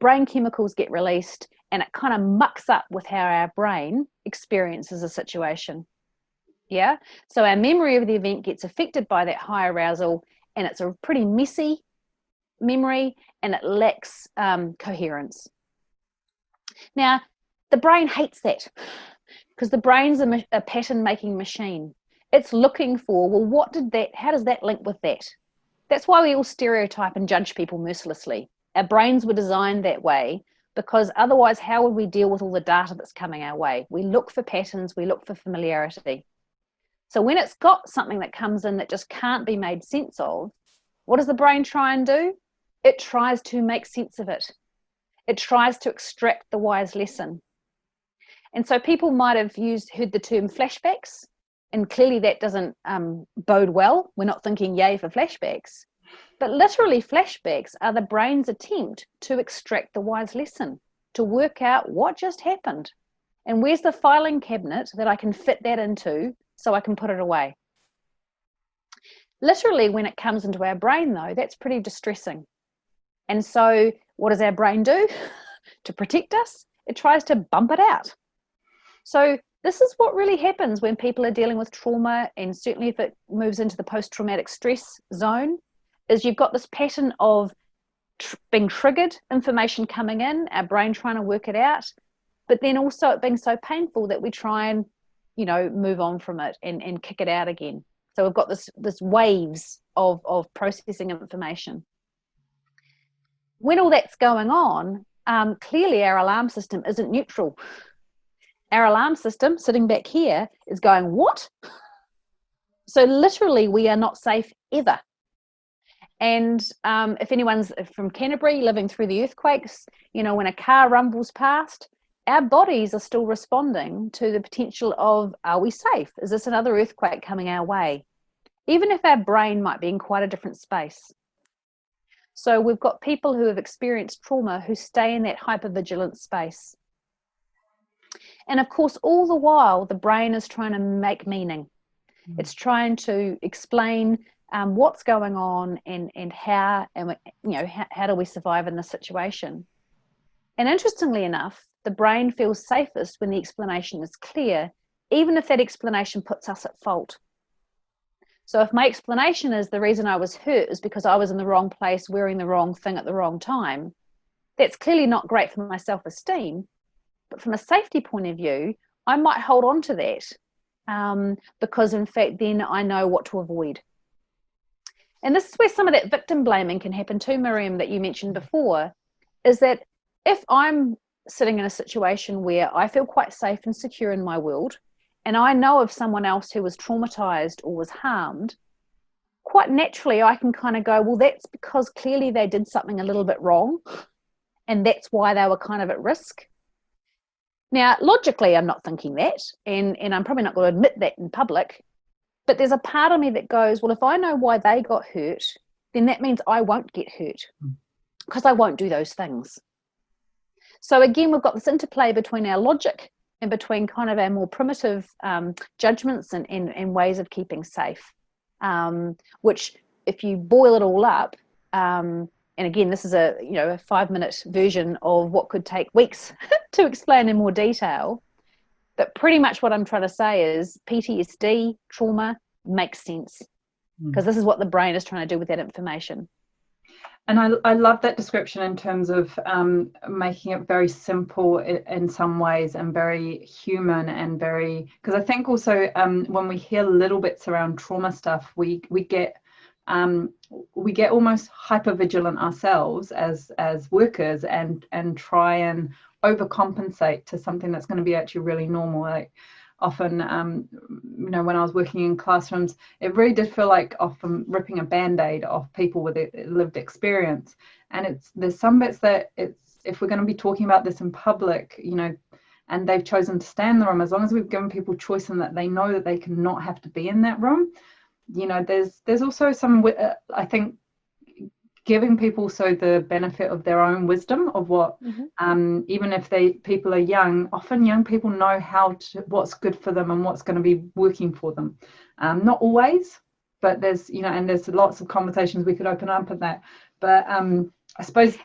brain chemicals get released and it kind of mucks up with how our brain experiences a situation. Yeah. So our memory of the event gets affected by that high arousal and it's a pretty messy memory and it lacks um, coherence. Now, the brain hates that because the brain's a, a pattern making machine. It's looking for, well, what did that, how does that link with that? That's why we all stereotype and judge people mercilessly. Our brains were designed that way because otherwise, how would we deal with all the data that's coming our way? We look for patterns, we look for familiarity. So when it's got something that comes in that just can't be made sense of, what does the brain try and do? It tries to make sense of it. It tries to extract the wise lesson. And so people might have used heard the term flashbacks, and clearly that doesn't um, bode well. We're not thinking yay for flashbacks. But literally, flashbacks are the brain's attempt to extract the wise lesson, to work out what just happened. And where's the filing cabinet that I can fit that into so I can put it away. Literally, when it comes into our brain, though, that's pretty distressing. And so, what does our brain do to protect us? It tries to bump it out. So, this is what really happens when people are dealing with trauma, and certainly if it moves into the post traumatic stress zone, is you've got this pattern of tr being triggered, information coming in, our brain trying to work it out, but then also it being so painful that we try and you know move on from it and, and kick it out again. So we've got this this waves of of processing information. When all that's going on um, clearly our alarm system isn't neutral our alarm system sitting back here is going what so literally we are not safe ever and um, if anyone's from Canterbury living through the earthquakes, you know, when a car rumbles past, our bodies are still responding to the potential of are we safe? Is this another earthquake coming our way? Even if our brain might be in quite a different space. So we've got people who have experienced trauma who stay in that hypervigilant space. And of course, all the while, the brain is trying to make meaning. Mm. It's trying to explain um, what's going on and, and how, and you know, how, how do we survive in this situation? And interestingly enough, the brain feels safest when the explanation is clear, even if that explanation puts us at fault. So if my explanation is the reason I was hurt is because I was in the wrong place wearing the wrong thing at the wrong time, that's clearly not great for my self-esteem. But from a safety point of view, I might hold on to that um, because in fact, then I know what to avoid. And this is where some of that victim blaming can happen too, Miriam, that you mentioned before, is that if I'm sitting in a situation where I feel quite safe and secure in my world, and I know of someone else who was traumatized or was harmed, quite naturally I can kind of go, well, that's because clearly they did something a little bit wrong, and that's why they were kind of at risk. Now, logically, I'm not thinking that, and, and I'm probably not going to admit that in public, but there's a part of me that goes, well, if I know why they got hurt, then that means I won't get hurt because hmm. I won't do those things. So again, we've got this interplay between our logic and between kind of our more primitive um, judgments and, and, and, ways of keeping safe, um, which if you boil it all up, um, and again, this is a you know a five minute version of what could take weeks to explain in more detail. But pretty much what I'm trying to say is PTSD trauma makes sense because mm. this is what the brain is trying to do with that information. And I, I love that description in terms of um, making it very simple in, some ways and very human and very because I think also um, when we hear little bits around trauma stuff, we we get um, we get almost hyper vigilant ourselves as as workers and and try and overcompensate to something that's going to be actually really normal. Like often, um, you know, when I was working in classrooms, it really did feel like often ripping a band-aid off people with a lived experience. And it's there's some bits that it's if we're going to be talking about this in public, you know, and they've chosen to stay in the room, as long as we've given people choice and that they know that they cannot have to be in that room, you know, there's there's also some uh, I think giving people so the benefit of their own wisdom of what Mhm. um, even if they people are young often young people know how to what's good for them and what's going to be working for them um, not always but there's you know and there's lots of conversations we could open up on that but um, i suppose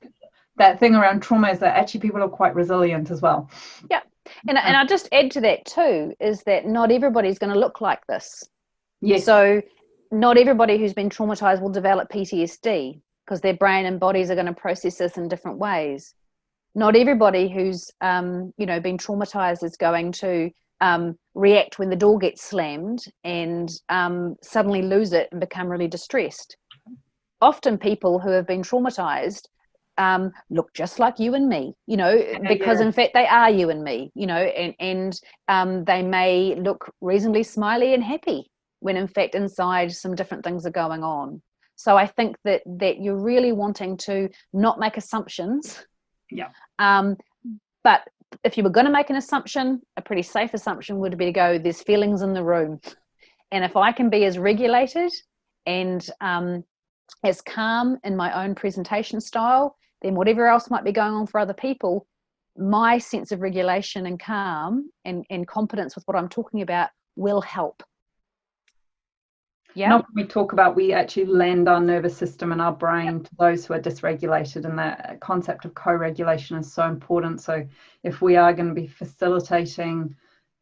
that thing around trauma is that actually people are quite resilient as well Yeah. And, and I'll just add to that too is that not everybody's going to look like this. Yes So, not everybody who's been traumatized will develop PTSD because their brain and bodies are going to process this in different ways. Not everybody who's, um, you know, been traumatized is going to um, react when the door gets slammed and um, suddenly lose it and become really distressed. Often, people who have been traumatized um, look just like you and me, you know, because yeah. in fact they are you and me, you know, and and um, they may look reasonably smiley and happy when in fact inside some different things are going on. So I think that that you're really wanting to not make assumptions. Yeah. Um, but if you were going to make an assumption, a pretty safe assumption would be to go, "There's feelings in the room," and if I can be as regulated and um, as calm in my own presentation style, then whatever else might be going on for other people, my sense of regulation and calm and, and competence with what I'm talking about will help. Yeah. Not when we talk about we actually lend our nervous system and our brain to those who are dysregulated, and that concept of co-regulation is so important. So if we are going to be facilitating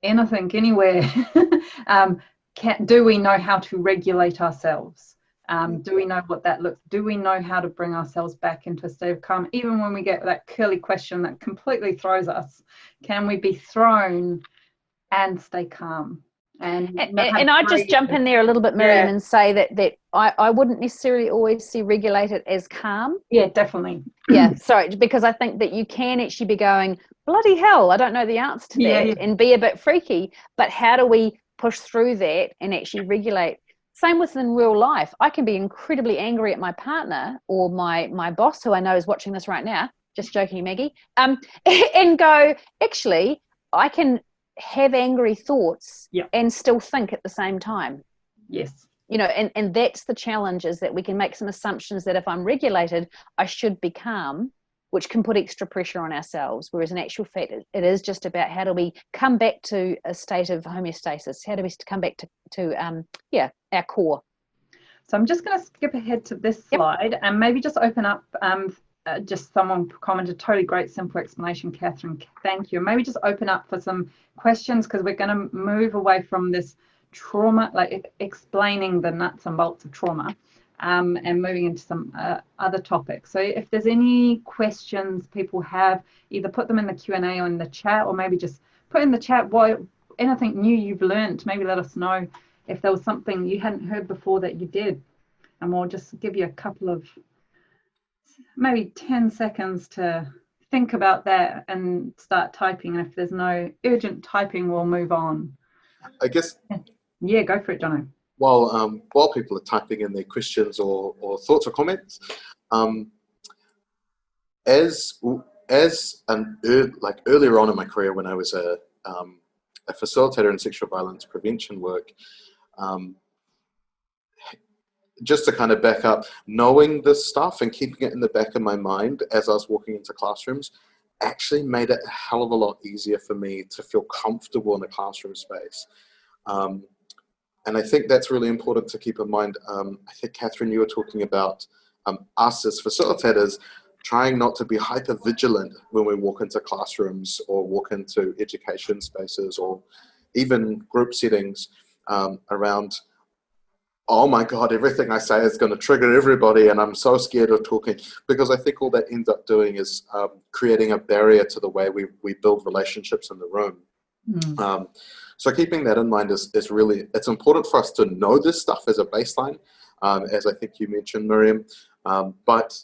anything anywhere, um, can, do we know how to regulate ourselves? Um, do we know what that looks? Do we know how to bring ourselves back into a state of calm, even when we get that curly question that completely throws us? Can we be thrown and stay calm? And and, and I just jump in there a little bit, Miriam, Yeah. and say that that I, I wouldn't necessarily always see regulated as calm. Yeah, definitely. Yeah, sorry, because I think that you can actually be going, bloody hell, I don't know the answer to Yeah, that, yeah. and be a bit freaky. But how do we push through that and actually regulate? Same with in real life. I can be incredibly angry at my partner or my my boss, who I know is watching this right now. Just joking, Maggie. Um, and go, actually, I can have angry thoughts Yeah. and still think at the same time Yes. you know and and that's the challenge is that we can make some assumptions that if i'm regulated i should be calm which can put extra pressure on ourselves whereas in actual fact it, it is just about how do we come back to a state of homeostasis how do we come back to to um yeah our core So I'm just going to skip ahead to this Yep. slide and maybe just open up. Um, uh, just someone commented, totally great, simple explanation, Catherine. Thank you. Maybe just open up for some questions because we're going to move away from this trauma, like explaining the nuts and bolts of trauma, um, and moving into some uh, other topics. So if there's any questions people have, either put them in the Q and A or in the chat, or maybe just put in the chat what anything new you've learned. Maybe let us know if there was something you hadn't heard before that you did and we'll just give you a couple of maybe 10 seconds to think about that and start typing and if there's no urgent typing we'll move on I guess yeah go for it Jono. while um, while people are typing in their questions or, or thoughts or comments, um, as as an ear like earlier on in my career when I was a um, a facilitator in sexual violence prevention work, um, just to kind of back up, knowing this stuff and keeping it in the back of my mind as I was walking into classrooms actually made it a hell of a lot easier for me to feel comfortable in a classroom space. Um, and I think that's really important to keep in mind. Um, I think, Catherine, you were talking about um, us as facilitators trying not to be hyper vigilant when we walk into classrooms or walk into education spaces or even group settings um, around, oh my God, everything I say is going to trigger everybody and I'm so scared of talking. Because I think all that ends up doing is um, creating a barrier to the way we, we build relationships in the room. Mm. Um, so keeping that in mind is, is really, it's important for us to know this stuff as a baseline, um, as I think you mentioned, Miriam, um, but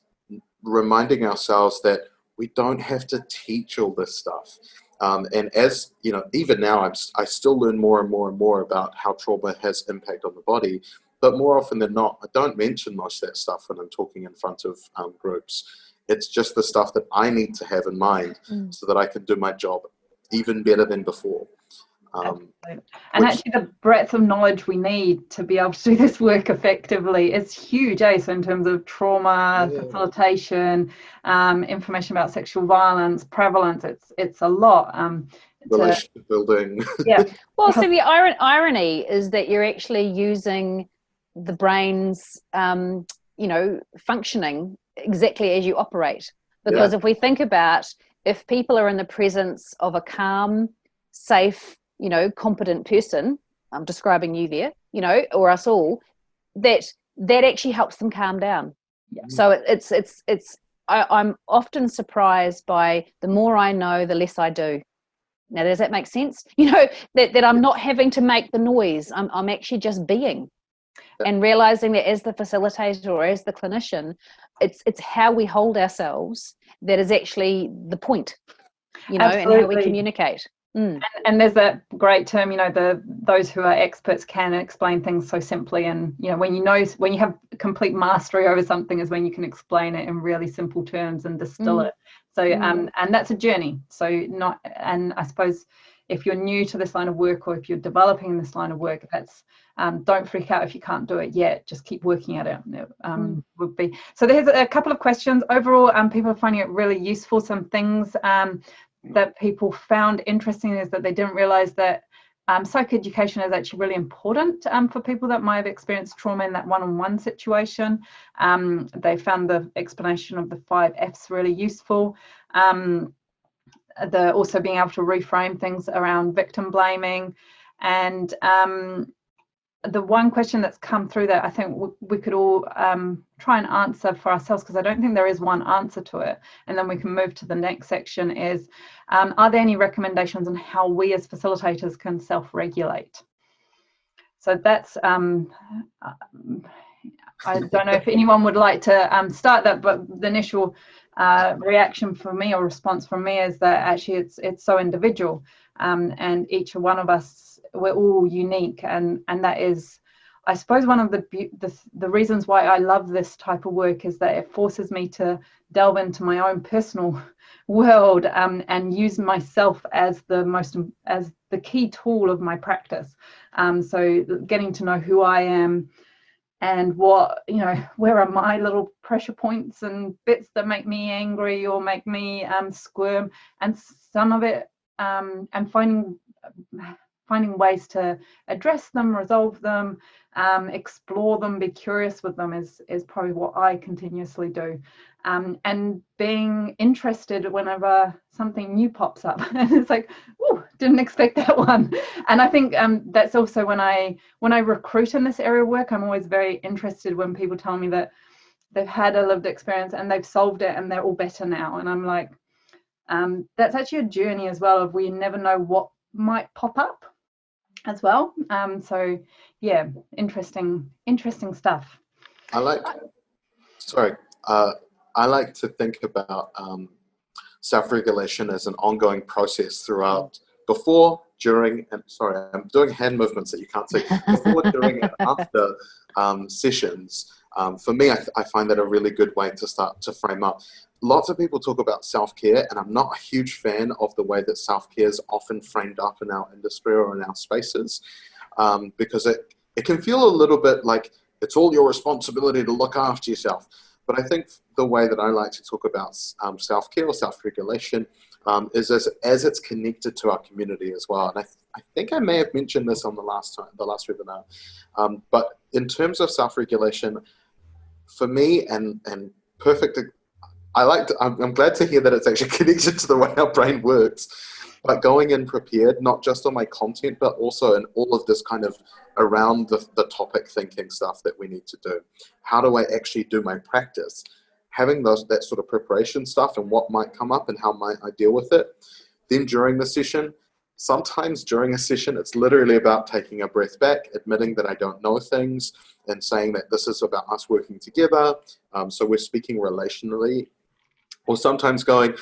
reminding ourselves that we don't have to teach all this stuff. Um, and as, you know, even now I'm, I still learn more and more and more about how trauma has impact on the body, but more often than not, I don't mention most of that stuff when I'm talking in front of um, groups. It's just the stuff that I need to have in mind Mm. so that I can do my job even better than before. Um, and which, actually, the breadth of knowledge we need to be able to do this work effectively is huge, eh? So, in terms of trauma, yeah. facilitation, um, information about sexual violence, prevalence, it's it's a lot. Um, relationship building. yeah. Well, so the iron, irony is that you're actually using the brain's, um, you know, functioning exactly as you operate. Because yeah. if we think about if people are in the presence of a calm, safe, you know, competent person, I'm describing you there, you know, or us all, that that actually helps them calm down. Yeah. So it, it's it's it's I, I'm often surprised by the more I know, the less I do. Now, does that make sense? You know, that, that I'm not having to make the noise. I'm, I'm actually just being and realizing that as the facilitator or as the clinician, it's, it's how we hold ourselves that is actually the point, you know, Absolutely. and how we communicate. Mm. And, and, there's a great term, you know, the those who are experts can explain things so simply. And you know, when you know when you have complete mastery over something, is when you can explain it in really simple terms and distill mm. it. So, mm. um, and that's a journey. So, not, and I suppose if you're new to this line of work or if you're developing this line of work, that's um, don't freak out if you can't do it yet. Just keep working at it. Um, mm. Would be so. There's a couple of questions. Overall, um, people are finding it really useful. Some things um, that people found interesting is that they didn't realize that um, psychoeducation is actually really important um, for people that might have experienced trauma in that one-on-one situation. Um, they found the explanation of the five Fs really useful. Um, the also being able to reframe things around victim blaming and um, the one question that's come through that I think we could all um, try and answer for ourselves because I don't think there is one answer to it. And then we can move to the next section is, um, are there any recommendations on how we as facilitators can self-regulate? So that's, um, I don't know if anyone would like to um, start that, but the initial uh, reaction for me or response from me is that actually it's, it's so individual um, and each one of us we're all unique and and that is I suppose one of the, the, the reasons why I love this type of work is that it forces me to delve into my own personal world um, and use myself as the most as the key tool of my practice. Um, so getting to know who I am and what you know where are my little pressure points and bits that make me angry or make me um, squirm? And some of it um, and finding finding ways to address them, resolve them, um, explore them, be curious with them is, is probably what I continuously do. Um, and being interested whenever something new pops up. and it's like, oh, didn't expect that one. And I think um, that's also when I when I recruit in this area of work, I'm always very interested when people tell me that they've had a lived experience and they've solved it and they're all better now. And I'm like, um, that's actually a journey as well of we never know what might pop up as well. Um, so yeah, interesting, interesting stuff. I like, sorry, uh, I like to think about um, self-regulation as an ongoing process throughout, before, during, and sorry, I'm doing hand movements that you can't see, before, during, and after um, sessions. Um, for me, I, I, find that a really good way to start to frame up lots of people talk about self-care and I'm not a huge fan of the way that self-care is often framed up in our industry or in our spaces um, because it, it can feel a little bit like it's all your responsibility to look after yourself. But I think the way that I like to talk about um, self-care or self-regulation um, is as, as it's connected to our community as well. And I, th I think I may have mentioned this on the last time, the last webinar. Um, but in terms of self-regulation, for me and, and perfect I like to, I'm, I'm glad to hear that it's actually connected to the way our brain works. But going in prepared, not just on my content, but also in all of this kind of around the, the topic thinking stuff that we need to do. How do I actually do my practice? Having those that sort of preparation stuff and what might come up and how might I deal with it. Then during the session, sometimes during a session, it's literally about taking a breath back, admitting that I don't know things, and saying that this is about us working together. Um, so we're speaking relationally or sometimes going,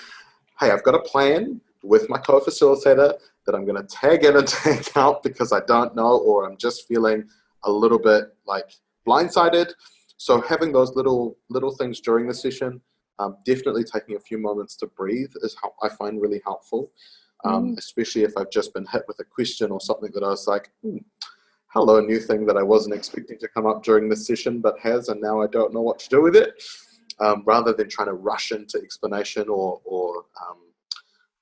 hey, I've got a plan with my co-facilitator that I'm going to tag in and tag out because I don't know or I'm just feeling a little bit like blindsided. So having those little little things during the session, um, definitely taking a few moments to breathe is how I find really helpful. um, mm. especially if I've just been hit with a question or something that I was like, hmm, hello, new thing that I wasn't expecting to come up during this session, but has, and now I don't know what to do with it. Um, rather than trying to rush into explanation or, or um,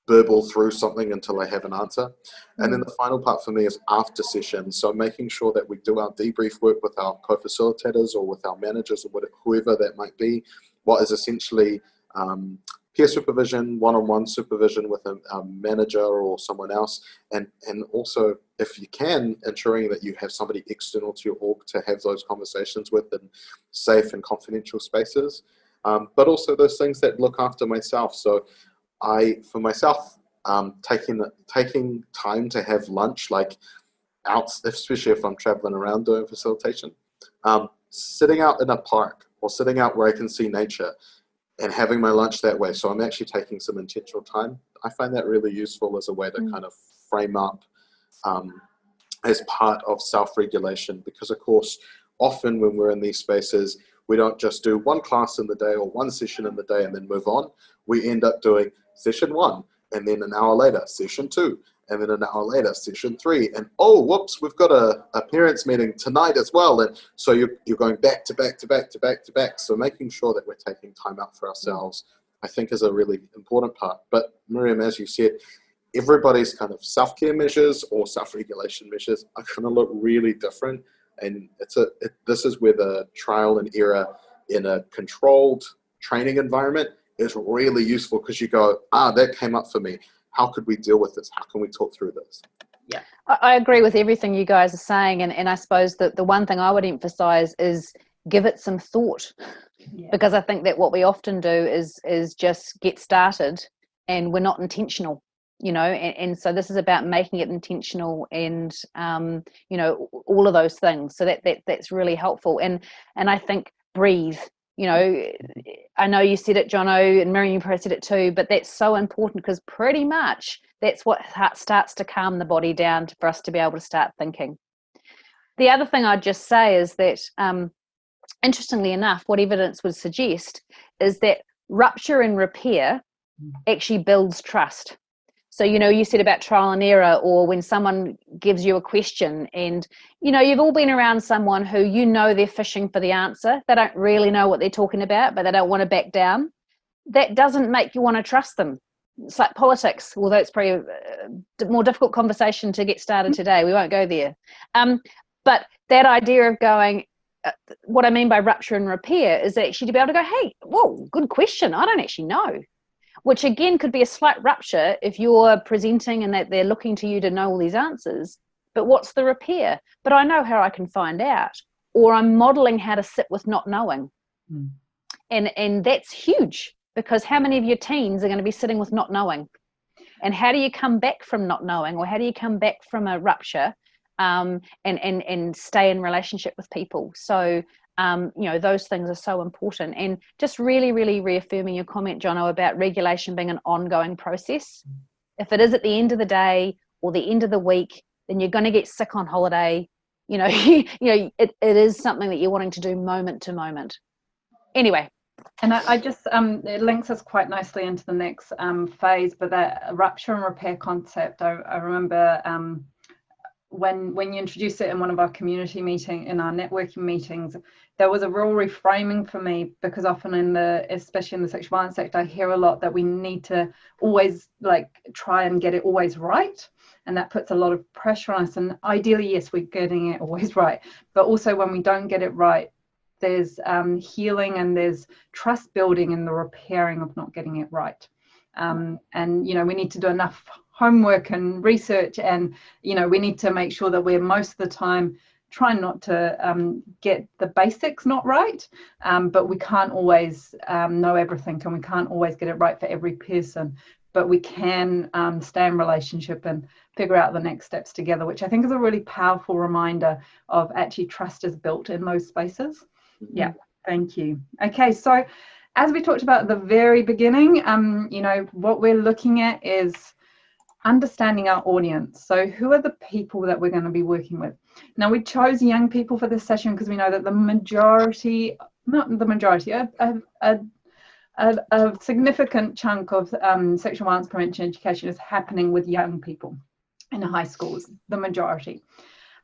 burble through something until I have an answer. And then mm. the final part for me is after session. So making sure that we do our debrief work with our co-facilitators or with our managers or whatever, whoever that might be, what is essentially um, peer supervision, one-on-one -on -one supervision with a, a, manager or someone else, and, and also, if you can, ensuring that you have somebody external to your org to have those conversations with in safe and confidential spaces, um, but also those things that look after myself. So I, for myself, um, taking, taking time to have lunch, like out, especially if I'm traveling around doing facilitation, um, sitting out in a park or sitting out where I can see nature and having my lunch that way. So I'm actually taking some intentional time. I find that really useful as a way to mm. kind of frame up um, as part of self-regulation because of course, often when we're in these spaces, we don't just do one class in the day or one session in the day and then move on. We end up doing session one and then an hour later, session two, and then an hour later, session three, and oh, whoops, we've got a, a parents meeting tonight as well. And so you're, you're going back to back to back to back to back. So making sure that we're taking time out for ourselves, I think is a really important part. But Miriam, as you said, everybody's kind of self-care measures or self-regulation measures are going to look really different. And it's a, it, this is where the trial and error in a controlled training environment is really useful because you go, ah, that came up for me how could we deal with this? How can we talk through this? Yeah, I agree with everything you guys are saying. And, and I suppose that the one thing I would emphasize is give it some thought. Yeah. Because I think that what we often do is is just get started and we're not intentional you know and, and, so this is about making it intentional and um, you know all of those things so that, that that's really helpful and and i think breathe you know, I know you said it, Jono, and Miriam, you probably said it too, but that's so important because pretty much that's what starts to calm the body down for us to be able to start thinking. The other thing I'd just say is that, um, interestingly enough, what evidence would suggest is that rupture and repair mm. actually builds trust so you know you said about trial and error or when someone gives you a question and you know you've all been around someone who you know they're fishing for the answer. They don't really know what they're talking about but they don't want to back down. That doesn't make you want to trust them. It's like politics although it's probably a more difficult conversation to get started today. We won't go there. Um, but that idea of going uh, what i mean by rupture and repair is actually to be able to go hey whoa good question. I don't actually know which again could be a slight rupture if you're presenting and that they're looking to you to know all these answers. But what's the repair? But I know how I can find out, or I'm modeling how to sit with not knowing. Mm. And, and that's huge because how many of your teens are going to be sitting with not knowing? And how do you come back from not knowing, or how do you come back from a rupture um, and, and, and stay in relationship with people? So um, you know, those things are so important. And just really, really reaffirming your comment, Jono, about regulation being an ongoing process. If it is at the end of the day or the end of the week, then you're going to get sick on holiday. You know, you know, it, it is something that you're wanting to do moment to moment. Anyway, and I, I, just um, it links us quite nicely into the next um, phase, but that rupture and repair concept. I, I remember um, when when you introduced it in one of our community meeting in our networking meetings there was a real reframing for me because often in the especially in the sexual violence sector i hear a lot that we need to always like try and get it always right and that puts a lot of pressure on us and ideally yes we're getting it always right but also when we don't get it right there's um, healing and there's trust building in the repairing of not getting it right. Um, and you know we need to do enough homework and research and you know we need to make sure that we're most of the time trying not to um, get the basics not right um, but we can't always um, know everything and we can't always get it right for every person. But we can um, stay in relationship and figure out the next steps together which i think is a really powerful reminder of actually trust is built in those spaces. Mm-hmm. yeah thank you. Okay so as we talked about at the very beginning um, you know what we're looking at is understanding our audience. So who are the people that we're going to be working with? Now we chose young people for this session because we know that the majority, not the majority, a, a, a, a, significant chunk of um, sexual violence prevention education is happening with young people in high schools, the majority.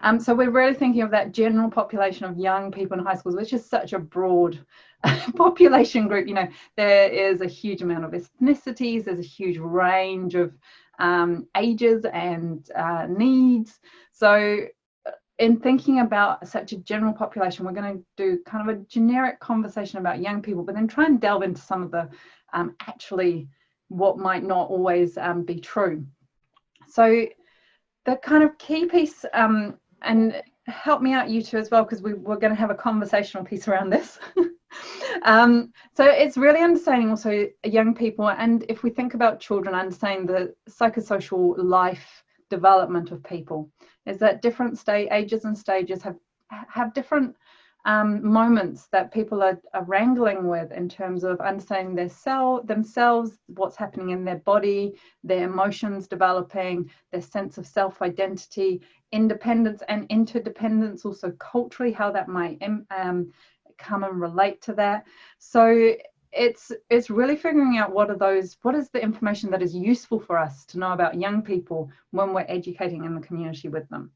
Um, so we're really thinking of that general population of young people in high schools, which is such a broad population group. You know, there is a huge amount of ethnicities, there's a huge range of um, ages and uh, needs. So uh, in thinking about such a general population, we're going to do kind of a generic conversation about young people, but then try and delve into some of the um, actually what might not always um, be true. So the kind of key piece um, and help me out you two as well because we, we're going to have a conversational piece around this um, so it's really understanding also young people and if we think about children understanding the psychosocial life development of people is that different state ages and stages have have different um, moments that people are, are, wrangling with in terms of understanding their cell themselves, what's happening in their body, their emotions developing, their sense of self-identity, independence and interdependence, also culturally, how that might um, come and relate to that. So it's it's really figuring out what are those what is the information that is useful for us to know about young people when we're educating in the community with them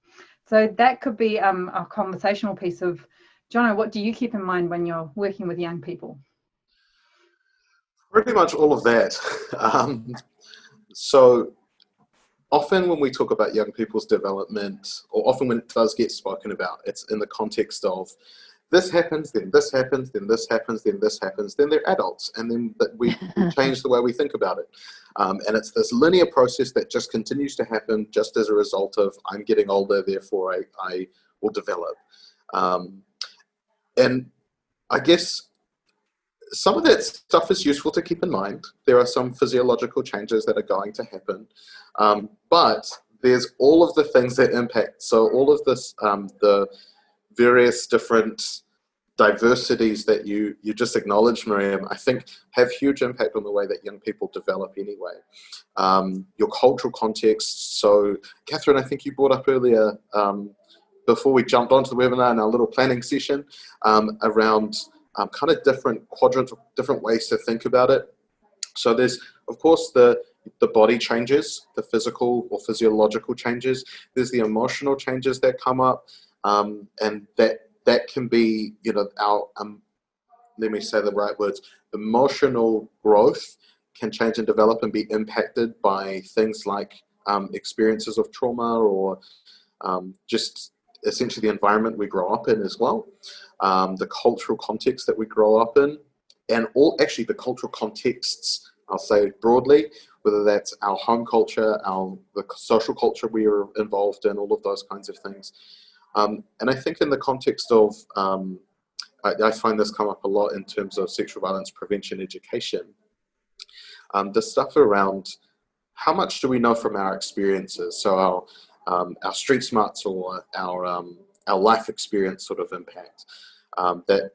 so that could be um, a conversational piece of Jono, what do you keep in mind when you're working with young people? Pretty much all of that. Um, so often when we talk about young people's development, or often when it does get spoken about, it's in the context of this happens, then this happens, then this happens, then this happens, then they're adults, and then we change the way we think about it. Um, and it's this linear process that just continues to happen just as a result of I'm getting older, therefore I, I will develop. Um, and I guess some of that stuff is useful to keep in mind. There are some physiological changes that are going to happen, um, but there's all of the things that impact. So all of this, um, the various different diversities that you you just acknowledged, Miriam, I think have huge impact on the way that young people develop anyway. Um, your cultural context. So, Catherine, I think you brought up earlier um, before we jumped onto the webinar in our little planning session um, around um, kind of different quadrants, different ways to think about it. So there's, of course, the the body changes, the physical or physiological changes. There's the emotional changes that come up, um, and that that can be, you know, our um, let me say the right words. Emotional growth can change and develop and be impacted by things like um, experiences of trauma or um, just essentially the environment we grow up in as well, um, the cultural context that we grow up in, and all actually the cultural contexts, I'll say broadly, whether that's our home culture, our the social culture we are involved in, all of those kinds of things. Um, and I think in the context of, um, I, I, find this come up a lot in terms of sexual violence prevention education, um, the stuff around how much do we know from our experiences? So our um, our street smarts or our, um, our life experience sort of impact. Um, that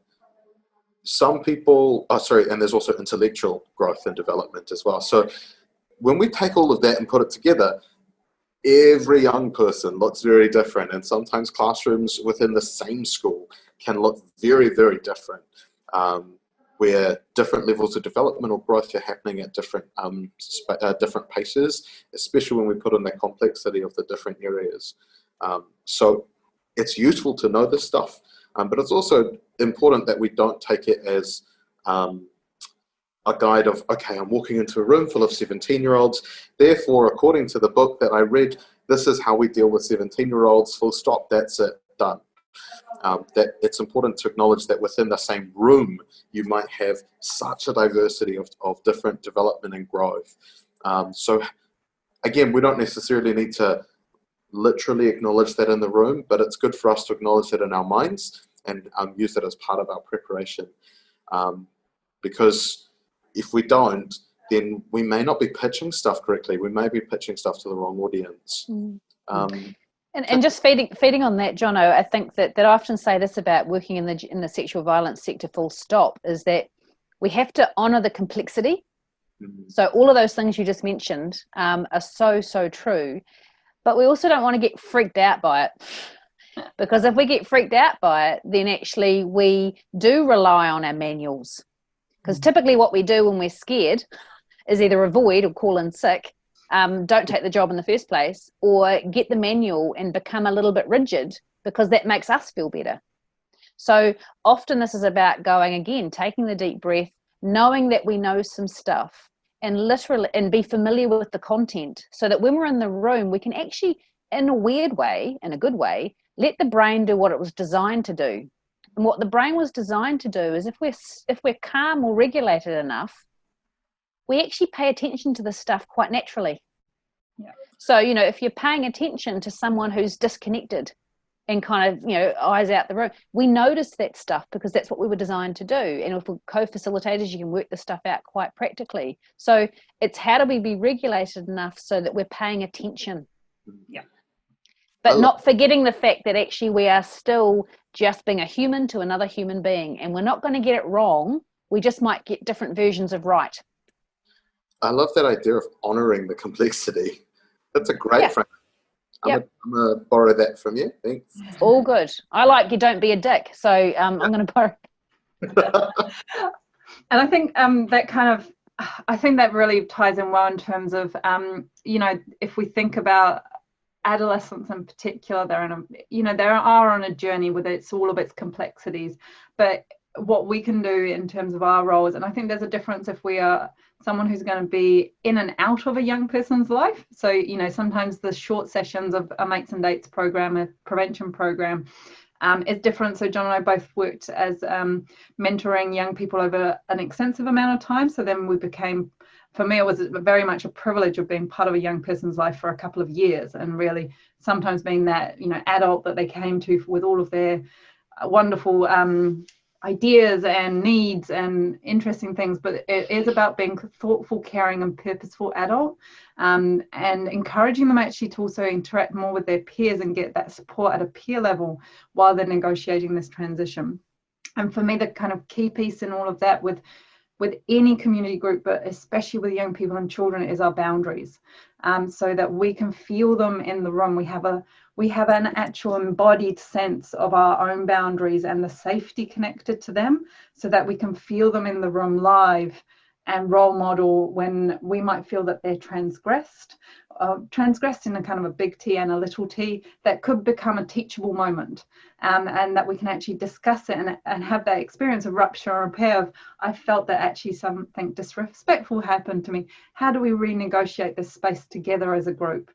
some people, oh sorry, and there's also intellectual growth and development as well. So when we take all of that and put it together, every young person looks very different and sometimes classrooms within the same school can look very, very different. Um, where different levels of development or growth are happening at different um, uh, different paces, especially when we put in the complexity of the different areas. Um, so it's useful to know this stuff, um, but it's also important that we don't take it as um, a guide of, okay, I'm walking into a room full of 17 year olds, therefore, according to the book that I read, this is how we deal with 17 year olds, full stop, that's it, done um, that it's important to acknowledge that within the same room, you might have such a diversity of, of different development and growth. Um, so again, we don't necessarily need to literally acknowledge that in the room, but it's good for us to acknowledge that in our minds and um, use that as part of our preparation. Um, because if we don't, then we may not be pitching stuff correctly. We may be pitching stuff to the wrong audience. Mm. Um, and, and just feeding feeding on that, Jono, I think that, that I often say this about working in the in the sexual violence sector full stop is that we have to honour the complexity. Mm-hmm. So all of those things you just mentioned um, are so so true, but we also don't want to get freaked out by it. Because if we get freaked out by it, then actually we do rely on our manuals Because typically, what we do when we're scared is either avoid or call in sick, um, don't take the job in the first place, or get the manual and become a little bit rigid because that makes us feel better. So often, this is about going again, taking the deep breath, knowing that we know some stuff, and literally and be familiar with the content so that when we're in the room we can actually in a weird way in a good way let the brain do what it was designed to do and what the brain was designed to do is if we're if we're calm or regulated enough we actually pay attention to this stuff quite naturally. Yeah. so you know if you're paying attention to someone who's disconnected and kind of you know eyes out the room we notice that stuff because that's what we were designed to do. And if we're co-facilitators you can work the stuff out quite practically. So it's how do we be regulated enough so that we're paying attention? Yeah but not forgetting the fact that actually we are still just being a human to another human being and we're not going to get it wrong we just might get different versions of right i love that idea of honoring the complexity that's a great yeah. frame I'm yep. going to borrow that from you. Thanks. All good. I like you don't be a dick. So um, I'm going to borrow. and I think um, that kind of, I think that really ties in well in terms of, um, you know, if we think about adolescents in particular, they're in a, you know, they are on a journey with it's all of its complexities, but what we can do in terms of our roles, and I think there's a difference if we are someone who's going to be in and out of a young person's life. So, you know, sometimes the short sessions of a mates and dates program, a prevention program, um, is different. So, John and I both worked as um, mentoring young people over an extensive amount of time. So, then we became, for me, it was very much a privilege of being part of a young person's life for a couple of years and really sometimes being that, you know, adult that they came to with all of their wonderful um, ideas and needs and interesting things, but it is about being thoughtful, caring, and purposeful adult, um, and encouraging them actually to also interact more with their peers and get that support at a peer level while they're negotiating this transition. And for me, the kind of key piece in all of that with with any community group, but especially with young people and children, is our boundaries, um, so that we can feel them in the room. We have a we have an actual embodied sense of our own boundaries and the safety connected to them so that we can feel them in the room live and role model when we might feel that they're transgressed, uh, transgressed in a kind of a big T and a little t, that could become a teachable moment um, and that we can actually discuss it and, and have that experience of rupture and repair of, I felt that actually something disrespectful happened to me. How do we renegotiate this space together as a group?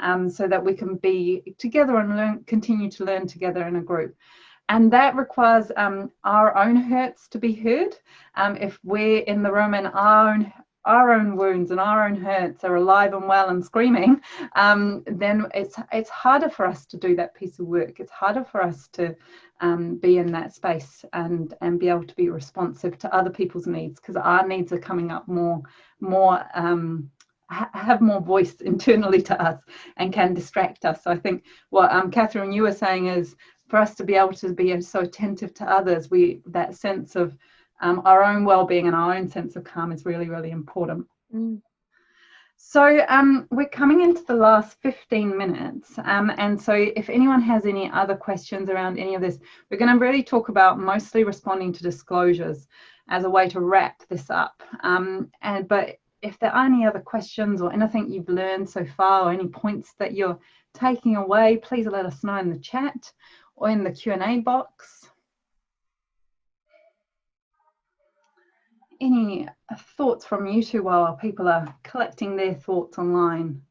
um, so that we can be together and learn, continue to learn together in a group. And that requires um, our own hurts to be heard. Um, if we're in the room and our own our own wounds and our own hurts are alive and well and screaming, um, then it's it's harder for us to do that piece of work. It's harder for us to um, be in that space and and be able to be responsive to other people's needs because our needs are coming up more more um, have more voice internally to us and can distract us. So I think what um, Catherine you were saying is for us to be able to be so attentive to others, we that sense of um, our own well-being and our own sense of calm is really really important. Mm. So um, we're coming into the last 15 minutes. Um, and so if anyone has any other questions around any of this, we're going to really talk about mostly responding to disclosures as a way to wrap this up. Um, and But if there are any other questions or anything you've learned so far or any points that you're taking away, please let us know in the chat or in the Q&A box. Any thoughts from you two while people are collecting their thoughts online?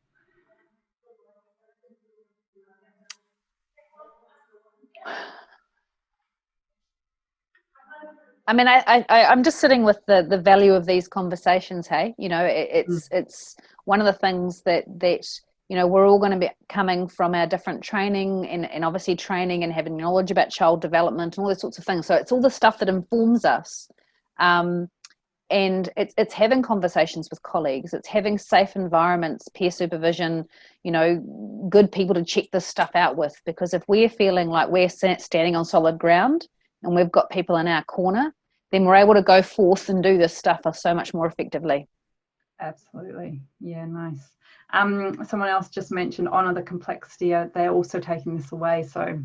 I mean, I, I, I'm just sitting with the, the value of these conversations. Hey, you know, it, it's, mm. it's one of the things that, that, you know, we're all going to be coming from our different training and, and obviously training and having knowledge about child development and all those sorts of things. So it's all the stuff that informs us. Um, and it's, it's having conversations with colleagues, it's having safe environments, peer supervision, you know, good people to check this stuff out with. Because if we're feeling like we're standing on solid ground and we've got people in our corner, then we're able to go forth and do this stuff so much more effectively. Absolutely. Yeah, nice. Um, someone else just mentioned honor the complexity. Uh, they're also taking this away. So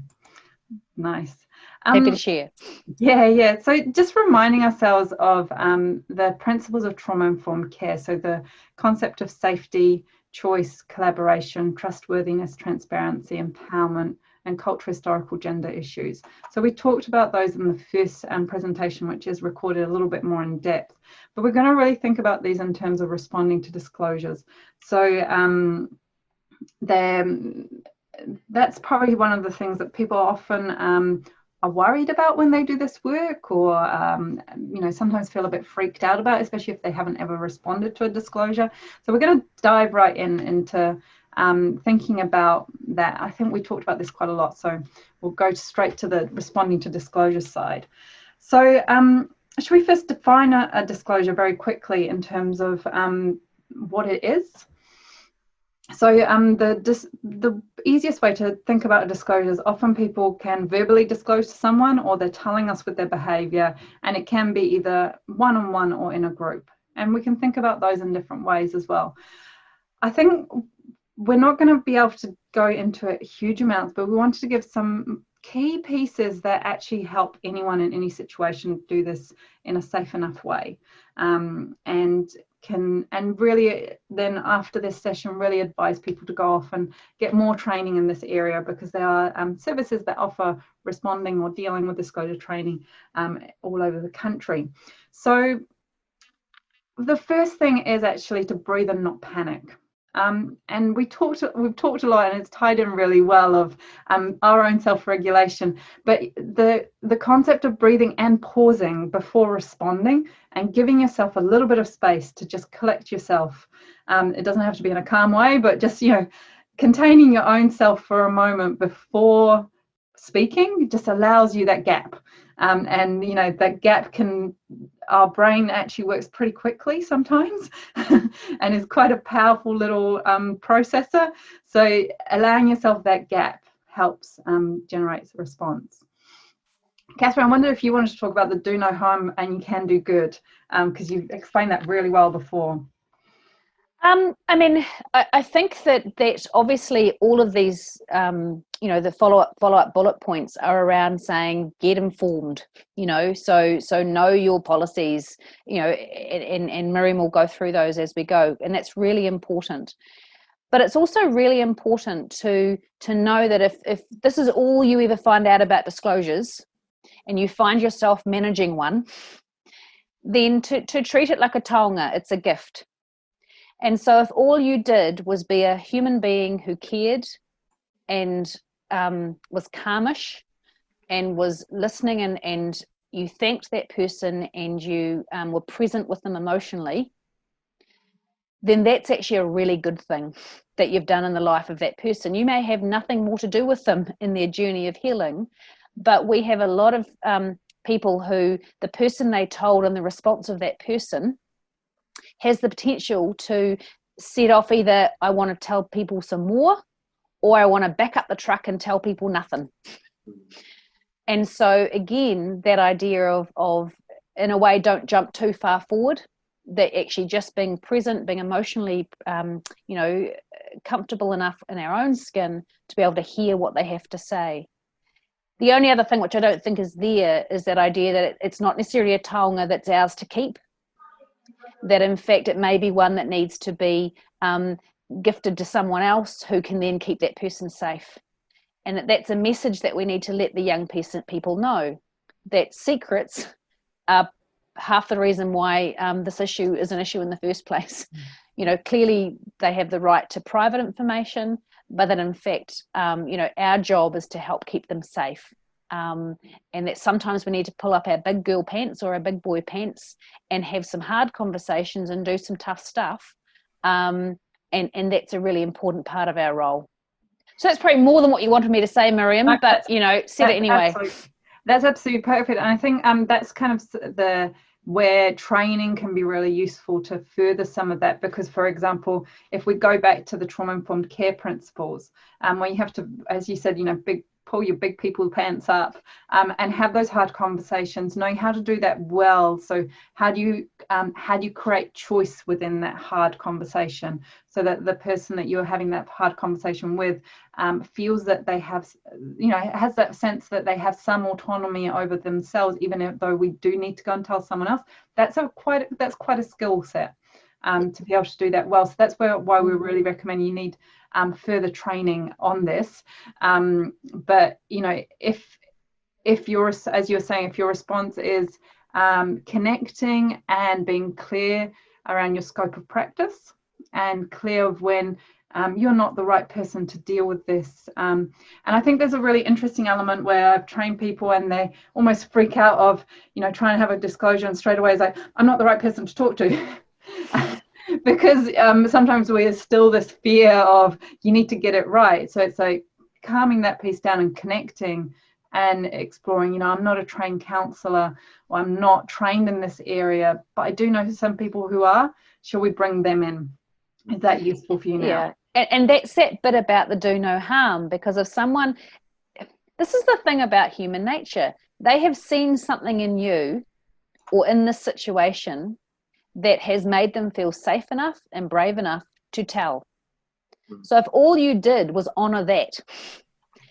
Nice. Um, Happy to share. Yeah, yeah. So just reminding ourselves of um, the principles of trauma informed care. So the concept of safety, choice, collaboration, trustworthiness, transparency, empowerment, and cultural historical gender issues. So we talked about those in the first um, presentation, which is recorded a little bit more in depth. But we're going to really think about these in terms of responding to disclosures. So um, that's probably one of the things that people often um, are worried about when they do this work or um, you know sometimes feel a bit freaked out about especially if they haven't ever responded to a disclosure so we're going to dive right in into um, thinking about that i think we talked about this quite a lot so we'll go straight to the responding to disclosure side. So um, should we first define a, a, disclosure very quickly in terms of um, what it is? So um, the the easiest way to think about a disclosure is often people can verbally disclose to someone or they're telling us with their behavior and it can be either one-on-one or in a group. And we can think about those in different ways as well. I think we're not going to be able to go into it huge amounts but we wanted to give some key pieces that actually help anyone in any situation do this in a safe enough way. Um, and can and really then after this session really advise people to go off and get more training in this area because there are um, services that offer responding or dealing with disclosure training um, all over the country. So the first thing is actually to breathe and not panic um, and we talked, we've talked a lot, and it's tied in really well of um, our own self-regulation. But the the concept of breathing and pausing before responding, and giving yourself a little bit of space to just collect yourself. Um, it doesn't have to be in a calm way, but just you know, containing your own self for a moment before speaking just allows you that gap. Um, and you know that gap can our brain actually works pretty quickly sometimes and is quite a powerful little um, processor. So allowing yourself that gap helps um, generate a response. Catherine, I wonder if you wanted to talk about the do no harm and you can do good, because um, you explained that really well before. Um, I mean, I, I, think that that obviously all of these, um, you know, the follow up follow up bullet points are around saying get informed. You know, so so know your policies. You know, and and Miriam will go through those as we go, and that's really important. But it's also really important to to know that if if this is all you ever find out about disclosures, and you find yourself managing one, then to to treat it like a taonga, it's a gift and so, if all you did was be a human being who cared and um, was calmish and was listening and, and you thanked that person and you um, were present with them emotionally, then that's actually a really good thing that you've done in the life of that person. You may have nothing more to do with them in their journey of healing, but we have a lot of um, people who the person they told and the response of that person has the potential to set off either I want to tell people some more or I want to back up the truck and tell people nothing. And so again, that idea of of in a way don't jump too far forward, that actually just being present, being emotionally um, you know, comfortable enough in our own skin to be able to hear what they have to say. The only other thing which I don't think is there is that idea that it's not necessarily a taonga that's ours to keep that in fact it may be one that needs to be um, gifted to someone else who can then keep that person safe. And that that's a message that we need to let the young people know that secrets are half the reason why um, this issue is an issue in the first place. Mm. You know, clearly they have the right to private information, but that in fact, um, you know, our job is to help keep them safe um, and that sometimes we need to pull up our big girl pants or our big boy pants and have some hard conversations and do some tough stuff. Um, and and that's a really important part of our role. So that's probably more than what you wanted me to say miriam but you know said it anyway. absolutely, that's absolutely perfect. And i think um, that's kind of the where training can be really useful to further some of that because for example if we go back to the trauma informed care principles um, where you have to as you said you know big pull your big people pants up um, and have those hard conversations knowing how to do that well. So how do you um, how do you create choice within that hard conversation so that the person that you're having that hard conversation with um, feels that they have you know has that sense that they have some autonomy over themselves even though we do need to go and tell someone else? That's a quite that's quite a skill set um, to be able to do that well. So that's where, why we really recommend you need um, further training on this. Um, but you know, if if your as you're saying, if your response is um, connecting and being clear around your scope of practice and clear of when um, you're not the right person to deal with this. Um, and I think there's a really interesting element where I've trained people and they almost freak out of, you know, trying to have a disclosure and straight away is like, I'm not the right person to talk to. because um, sometimes we are still this fear of you need to get it right. So it's like calming that piece down and connecting and exploring. You know, I'm not a trained counselor or I'm not trained in this area, but I do know some people who are. Shall we bring them in? Is that useful for you now? Yeah. And, and that's that bit about the do no harm because if someone, this is the thing about human nature, they have seen something in you or in this situation that has made them feel safe enough and brave enough to tell. Mm. So if all you did was honor that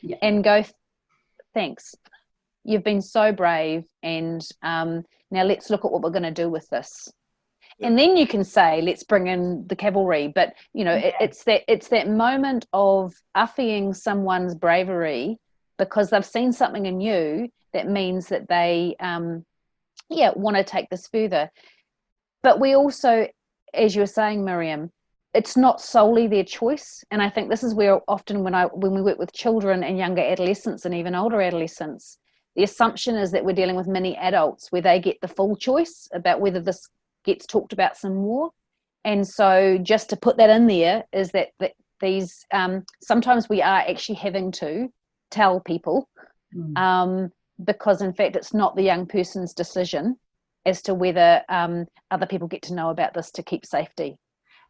yeah. and go, thanks, you've been so brave, and um, now let's look at what we're going to do with this. Yeah. And then you can say, let's bring in the cavalry. But you know, yeah. it, it's that it's that moment of uffing someone's bravery because they've seen something in you that means that they, um, yeah, want to take this further but we also as you were saying miriam it's not solely their choice. And i think this is where often when i when we work with children and younger adolescents and even older adolescents the assumption is that we're dealing with many adults where they get the full choice about whether this gets talked about some more. And so just to put that in there is that, that these um, sometimes we are actually having to tell people mm. um, because in fact it's not the young person's decision as to whether um, other people get to know about this to keep safety.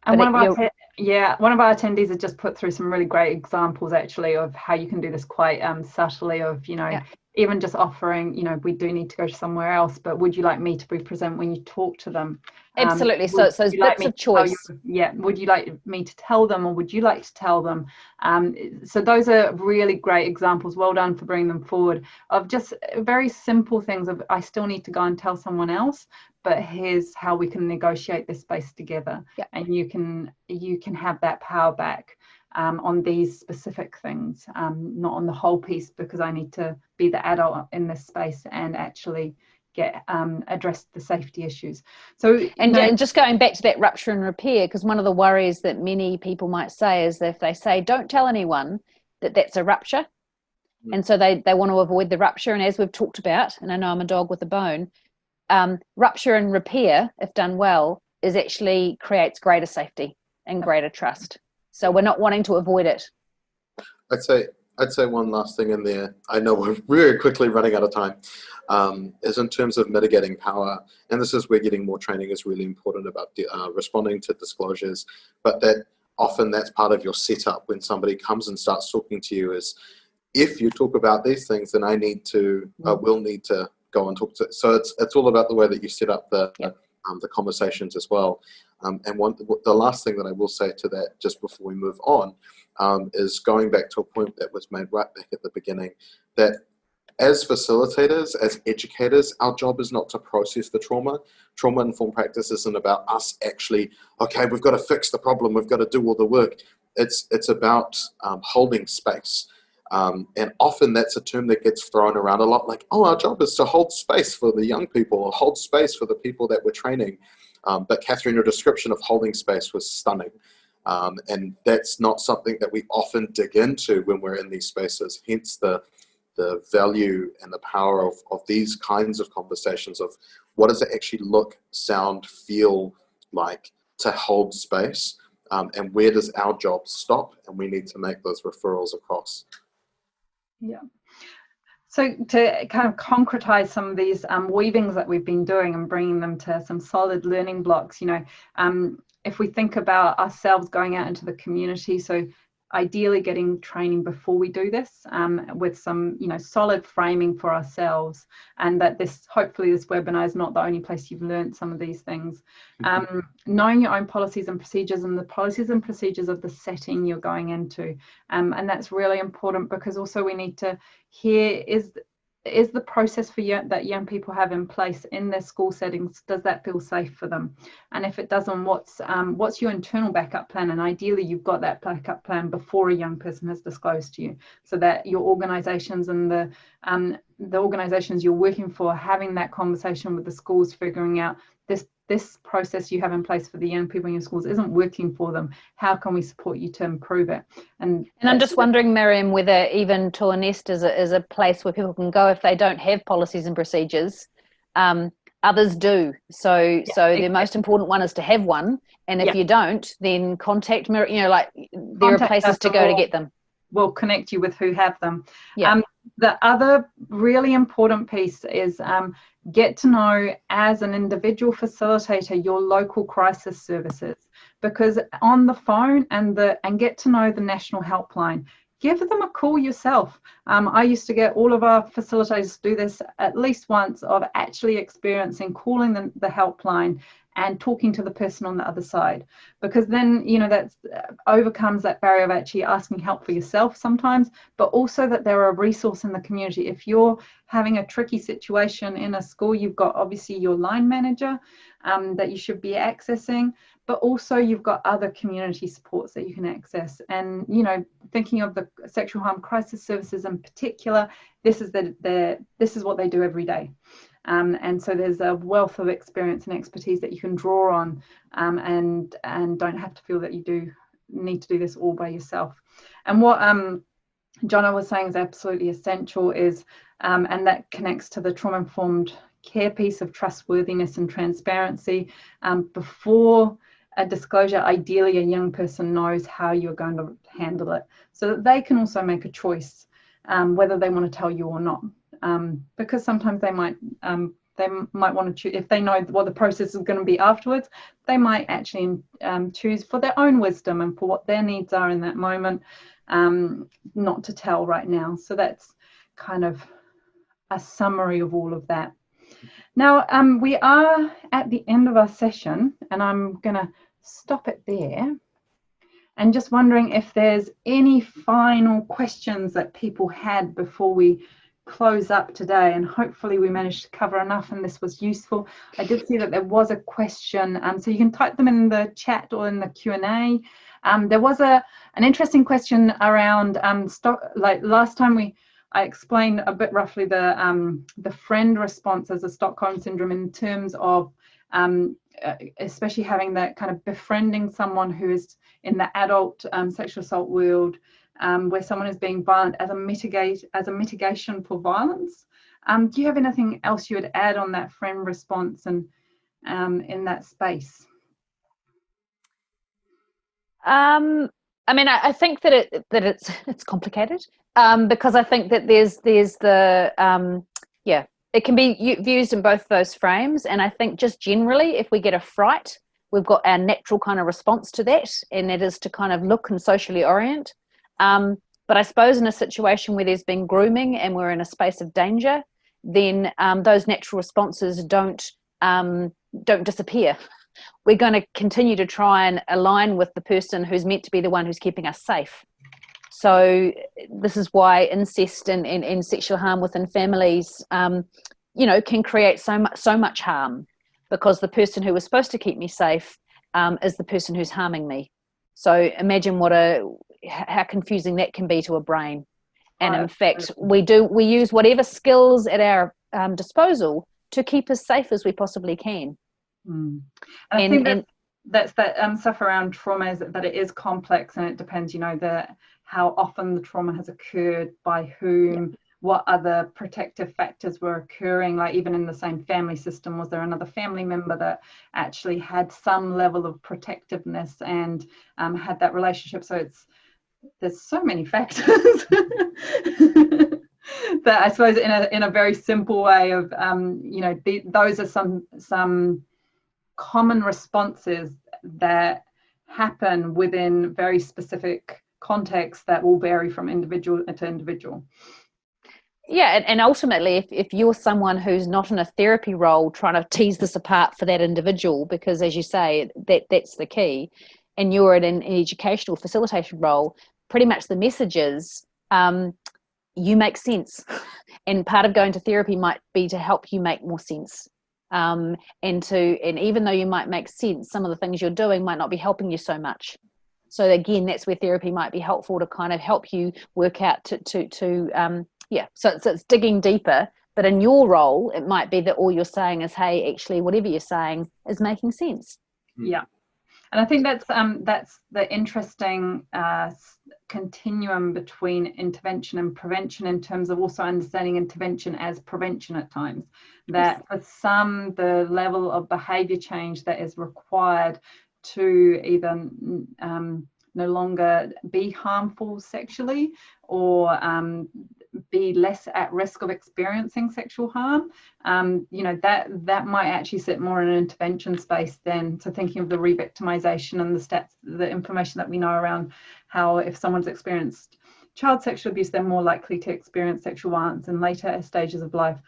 And one of our yeah, one of our attendees has just put through some really great examples actually of how you can do this quite um, subtly. Of you know, yeah even just offering, you know, we do need to go somewhere else, but would you like me to be present when you talk to them? Um, Absolutely. so it's those bits like of choice. You, yeah. Would you like me to tell them or would you like to tell them? Um, so those are really great examples. Well done for bringing them forward of just very simple things of I still need to go and tell someone else, but here's how we can negotiate this space together. Yeah. And you can you can have that power back um, on these specific things, um, not on the whole piece, because I need to be the adult in this space and actually get um, address the safety issues. So, and, you and just going back to that rupture and repair, because one of the worries that many people might say is that if they say, "Don't tell anyone," that that's a rupture, mm. and so they they want to avoid the rupture. And as we've talked about, and I know I'm a dog with a bone, um, rupture and repair, if done well, is actually creates greater safety and greater trust. So we're not wanting to avoid it. I'd say I'd say one last thing in there. I know we're very quickly running out of time. Um, is in terms of mitigating power, and this is where getting more training is really important about uh, responding to disclosures. But that often that's part of your setup when somebody comes and starts talking to you is, if you talk about these things, then I need to, uh, will need to go and talk to. So it's it's all about the way that you set up the yep. Um, the conversations as well. Um, and one, the last thing that I will say to that, just before we move on, um, is going back to a point that was made right back at the beginning, that as facilitators, as educators, our job is not to process the trauma. Trauma-informed practice isn't about us actually, okay, we've got to fix the problem, we've got to do all the work. It's, it's about um, holding space. Um, and often that's a term that gets thrown around a lot, like, oh, our job is to hold space for the young people, or hold space for the people that we're training. Um, but Catherine, your description of holding space was stunning. Um, and that's not something that we often dig into when we're in these spaces. Hence the, the value and the power of, of these kinds of conversations of what does it actually look, sound, feel like to hold space um, and where does our job stop and we need to make those referrals across. Yeah. So to kind of concretize some of these um, weavings that we've been doing and bringing them to some solid learning blocks, you know, um, if we think about ourselves going out into the community, so ideally getting training before we do this um, with some you know solid framing for ourselves and that this hopefully this webinar is not the only place you've learned some of these things mm-hmm. um, knowing your own policies and procedures and the policies and procedures of the setting you're going into um, and that's really important because also we need to hear is is the process for young, that young people have in place in their school settings does that feel safe for them? And if it doesn't what's um, what's your internal backup plan? And ideally you've got that backup plan before a young person has disclosed to you so that your organizations and the um, the organizations you're working for having that conversation with the schools figuring out this this process you have in place for the young people in your schools isn't working for them. How can we support you to improve it? And and I'm just wondering, Miriam, whether even TOAH-NNEST is a, is a place where people can go if they don't have policies and procedures. Um, others do. So yeah, so exactly. the most important one is to have one. And if yeah. you don't, then contact Miriam. You know, like there contact are places to go to get them. We'll connect you with who have them. Yeah. Um, the other really important piece is um, get to know as an individual facilitator your local crisis services because on the phone and the and get to know the national helpline give them a call yourself um, i used to get all of our facilitators to do this at least once of actually experiencing calling the, the helpline and talking to the person on the other side. Because then you know that uh, overcomes that barrier of actually asking help for yourself sometimes but also that they're a resource in the community. If you're having a tricky situation in a school you've got obviously your line manager um, that you should be accessing but also you've got other community supports that you can access. And you know thinking of the sexual harm crisis services in particular this is the, the this is what they do every day um, and so there's a wealth of experience and expertise that you can draw on um, and, and don't have to feel that you do need to do this all by yourself. And what um, Jono was saying is absolutely essential is, um, and that connects to the trauma-informed care piece of trustworthiness and transparency. Um, before a disclosure, ideally a young person knows how you're going to handle it so that they can also make a choice um, whether they want to tell you or not um, because sometimes they might um, they might want to choose if they know what the process is going to be afterwards they might actually um, choose for their own wisdom and for what their needs are in that moment um, not to tell right now. So that's kind of a summary of all of that. Now um, we are at the end of our session and I'm gonna stop it there and just wondering if there's any final questions that people had before we close up today and hopefully we managed to cover enough and this was useful. I did see that there was a question um, so you can type them in the chat or in the Q&A. Um, there was a an interesting question around um, stock like last time we I explained a bit roughly the um, the friend response as a Stockholm syndrome in terms of um, uh, especially having that kind of befriending someone who is in the adult um, sexual assault world um, where someone is being violent as a mitigate as a mitigation for violence. Um, do you have anything else you would add on that friend response and um, in that space? Um, I mean, I, I, think that it that it's it's complicated um, because I think that there's there's the um, yeah it can be used in both those frames, and I think just generally, if we get a fright, we've got our natural kind of response to that, and it is to kind of look and socially orient. Um, but I suppose in a situation where there's been grooming and we're in a space of danger, then um, those natural responses don't um, don't disappear. We're going to continue to try and align with the person who's meant to be the one who's keeping us safe. So this is why incest and, and, and sexual harm within families, um, you know, can create so much so much harm because the person who was supposed to keep me safe um, is the person who's harming me. So imagine what a how confusing that can be to a brain. And in fact, we do we use whatever skills at our um, disposal to keep as safe as we possibly can. Mm. And, and, I think that's, that's that um, stuff around trauma is that it is complex and it depends, you know, the how often the trauma has occurred, by whom, yeah. what other protective factors were occurring, like even in the same family system, was there another family member that actually had some level of protectiveness and um, had that relationship? So it's there's so many factors that I suppose in a in a very simple way of um, you know the, those are some some common responses that happen within very specific contexts that will vary from individual to individual. Yeah, and, and ultimately, if, if you're someone who's not in a therapy role trying to tease this apart for that individual, because as you say, that that's the key, and you're in an educational facilitation role, pretty much the message is um, you make sense. And part of going to therapy might be to help you make more sense. Um, and to and even though you might make sense, some of the things you're doing might not be helping you so much. So again, that's where therapy might be helpful to kind of help you work out to to to um, yeah. So it's, it's digging deeper. But in your role, it might be that all you're saying is, hey, actually, whatever you're saying is making sense. Yeah and I think that's um, that's the interesting uh, continuum between intervention and prevention in terms of also understanding intervention as prevention at times. That for some, the level of behaviour change that is required to either um, no longer be harmful sexually or um, be less at risk of experiencing sexual harm. Um, you know that that might actually sit more in an intervention space than to thinking of the re-victimization and the stats the information that we know around how if someone's experienced child sexual abuse they're more likely to experience sexual violence in later stages of life.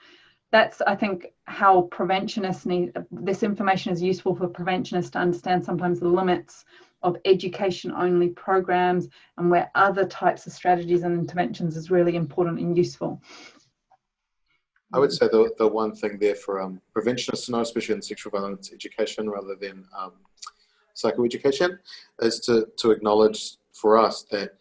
That's i think how preventionists need this information is useful for preventionists to understand sometimes the limits of education only programs and where other types of strategies and interventions is really important and useful. I would say the, the one thing there for um, preventionists to know, especially in sexual violence education rather than um, psychoeducation, is to, to acknowledge for us that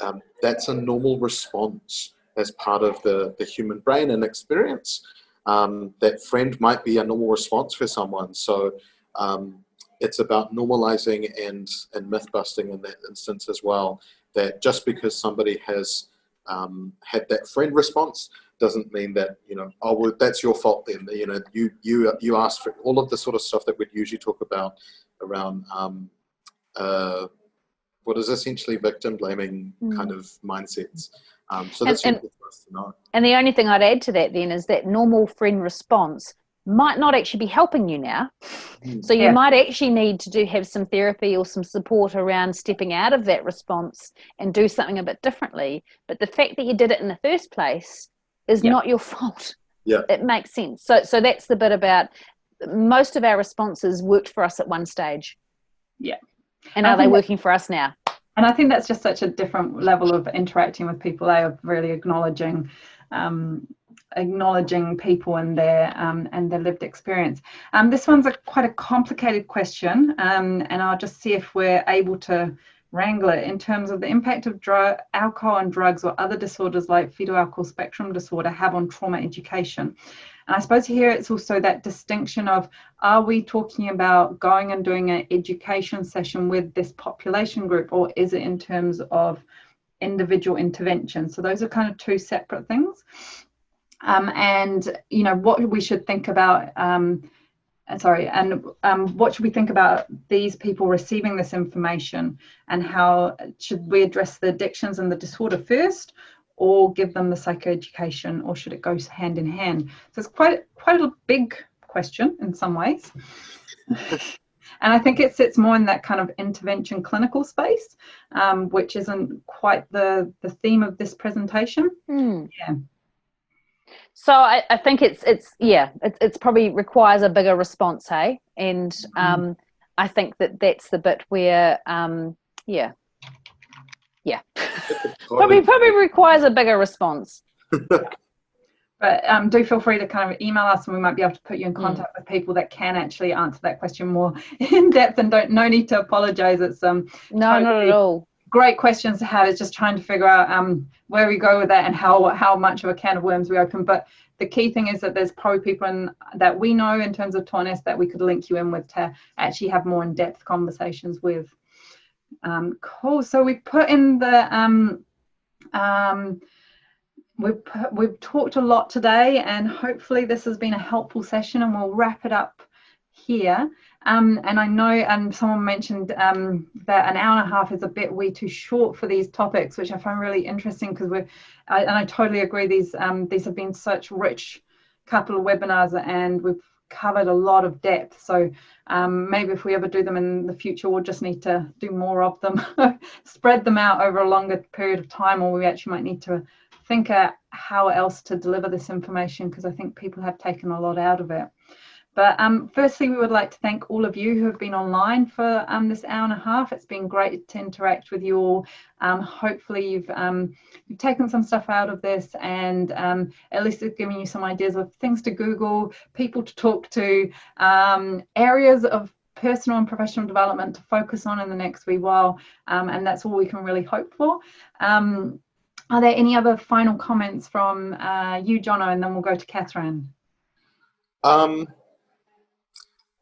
um, that's a normal response as part of the, the human brain and experience. Um, that friend might be a normal response for someone. So um, it's about normalizing and, and myth busting in that instance as well. That just because somebody has um, had that friend response doesn't mean that you know oh well that's your fault then you know you you you asked for all of the sort of stuff that we'd usually talk about around um, uh, what is essentially victim blaming mm. kind of mindsets. Um, so that's and, and, for us to know. And the only thing I'd add to that then is that normal friend response might not actually be helping you now. Mm. So you yeah. might actually need to do have some therapy or some support around stepping out of that response and do something a bit differently. But the fact that you did it in the first place is yeah. not your fault. Yeah. It makes sense. So so that's the bit about most of our responses worked for us at one stage. Yeah. And are they working for us now? And I think that's just such a different level of interacting with people. They are really acknowledging um, acknowledging people and their um, and their lived experience. Um, this one's a quite a complicated question, um, and I'll just see if we're able to wrangle it in terms of the impact of drug, alcohol and drugs or other disorders like fetal alcohol spectrum disorder have on trauma education. And I suppose here it's also that distinction of are we talking about going and doing an education session with this population group, or is it in terms of individual intervention? So those are kind of two separate things um, and you know what we should think about um, sorry and um, what should we think about these people receiving this information and how should we address the addictions and the disorder first or give them the psychoeducation or should it go hand in hand so it's quite quite a big question in some ways and I think it sits more in that kind of intervention clinical space, um, which isn't quite the the theme of this presentation. Mm. Yeah. So I, I think it's it's yeah it, it's probably requires a bigger response, hey, and mm-hmm. um, I think that that's the bit where um, yeah yeah probably probably requires a bigger response. but um, do feel free to kind of email us and we might be able to put you in mm. contact mm. with people that can actually answer that question more in depth and don't no need to apologize it's um no totally, not at all great questions to have is just trying to figure out um, where we go with that and how how much of a can of worms we open. But the key thing is that there's probably people in, that we know in terms of TOAH-NNEST that we could link you in with to actually have more in-depth conversations with. Um, cool. So we put in the um, um, we've we've talked a lot today, and hopefully this has been a helpful session, and we'll wrap it up here. Um, and I know, and someone mentioned um, that an hour and a half is a bit way too short for these topics, which I find really interesting because we're, I, and I totally agree. These um, these have been such rich couple of webinars and we've covered a lot of depth. So um, maybe if we ever do them in the future, we'll just need to do more of them, spread them out over a longer period of time, or we actually might need to think uh, how else to deliver this information because I think people have taken a lot out of it. But um, firstly, we would like to thank all of you who have been online for um, this hour and a half. It's been great to interact with you all. Um, hopefully, you've um, you've taken some stuff out of this, and um, at least it's giving you some ideas of things to Google, people to talk to, um, areas of personal and professional development to focus on in the next wee while, and that's all we can really hope for. are there any other final comments from uh, you, Jono, and then we'll go to Catherine?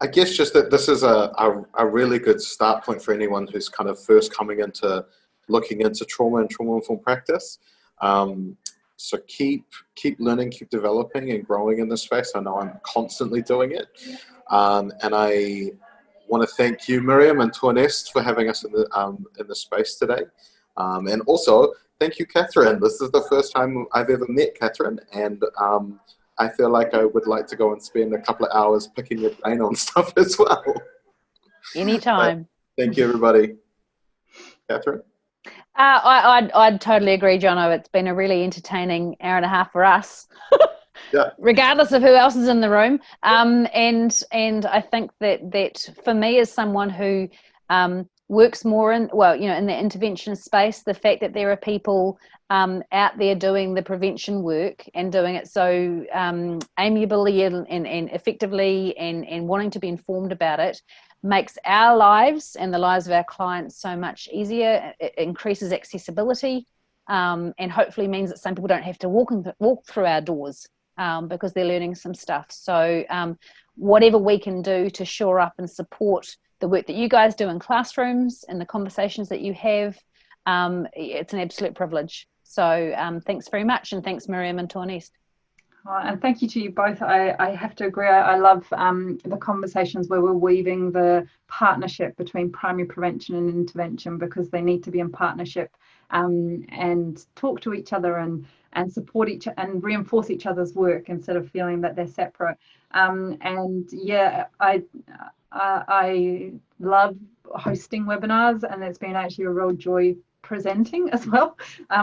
I guess just that this is a, a, a, really good start point for anyone who's kind of first coming into looking into trauma and trauma-informed practice. Um, so keep keep learning, keep developing and growing in this space. I know I'm constantly doing it. Um, and I want to thank you, Miriam and TOAH-NNEST, for having us in the, um, in the space today. Um, and also, thank you, Catherine. This is the first time I've ever met Catherine. And um, I feel like I would like to go and spend a couple of hours picking your brain on stuff as well. Anytime. Thank you, everybody. Catherine? Uh, I, I'd, I'd totally agree, Jono. It's been a really entertaining hour and a half for us. yeah. Regardless of who else is in the room, um, and and I think that that for me as someone who um, works more in well you know in the intervention space the fact that there are people um, out there doing the prevention work and doing it so um, amiably and, and, and, effectively and, and wanting to be informed about it makes our lives and the lives of our clients so much easier it increases accessibility um, and hopefully means that some people don't have to walk, in, walk through our doors um, because they're learning some stuff. So um, whatever we can do to shore up and support the work that you guys do in classrooms and the conversations that you have. Um, it's an absolute privilege. So um, thanks very much. And thanks, Miriam and TOAH-NNEST. Oh, and thank you to you both. I, I have to agree. I, I love um, the conversations where we're weaving the partnership between primary prevention and intervention because they need to be in partnership um, and talk to each other and and support each and reinforce each other's work instead of feeling that they're separate. Um, and yeah, I I love hosting webinars and it's been actually a real joy presenting as well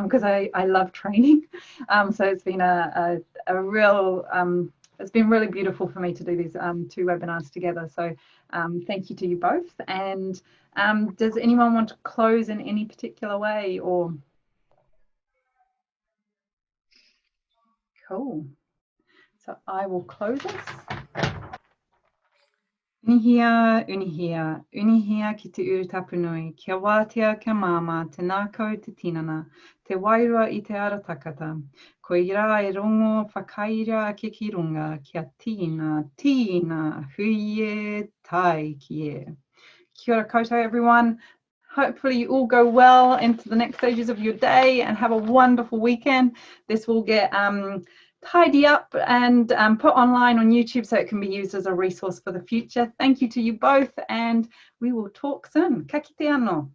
because um, I, I love training. Um, so it's been a, a, a real, um, it's been really beautiful for me to do these um, two webinars together. So um, thank you to you both. And um, does anyone want to close in any particular way or? Cool. So I will close this. Unihia, unihia, unihia ki te uru tapunui, kia wātea kia māma, te nākau te tinana, te wairua i te takata. Ko i rā e rongo whakaira ke ki runga, kia tīna, tīna, huie, tai ki e. Kia ora koutou everyone. Hopefully you all go well into the next stages of your day and have a wonderful weekend. This will get um, tidy up and um, put online on YouTube so it can be used as a resource for the future. Thank you to you both and we will talk soon. Ka kite anō.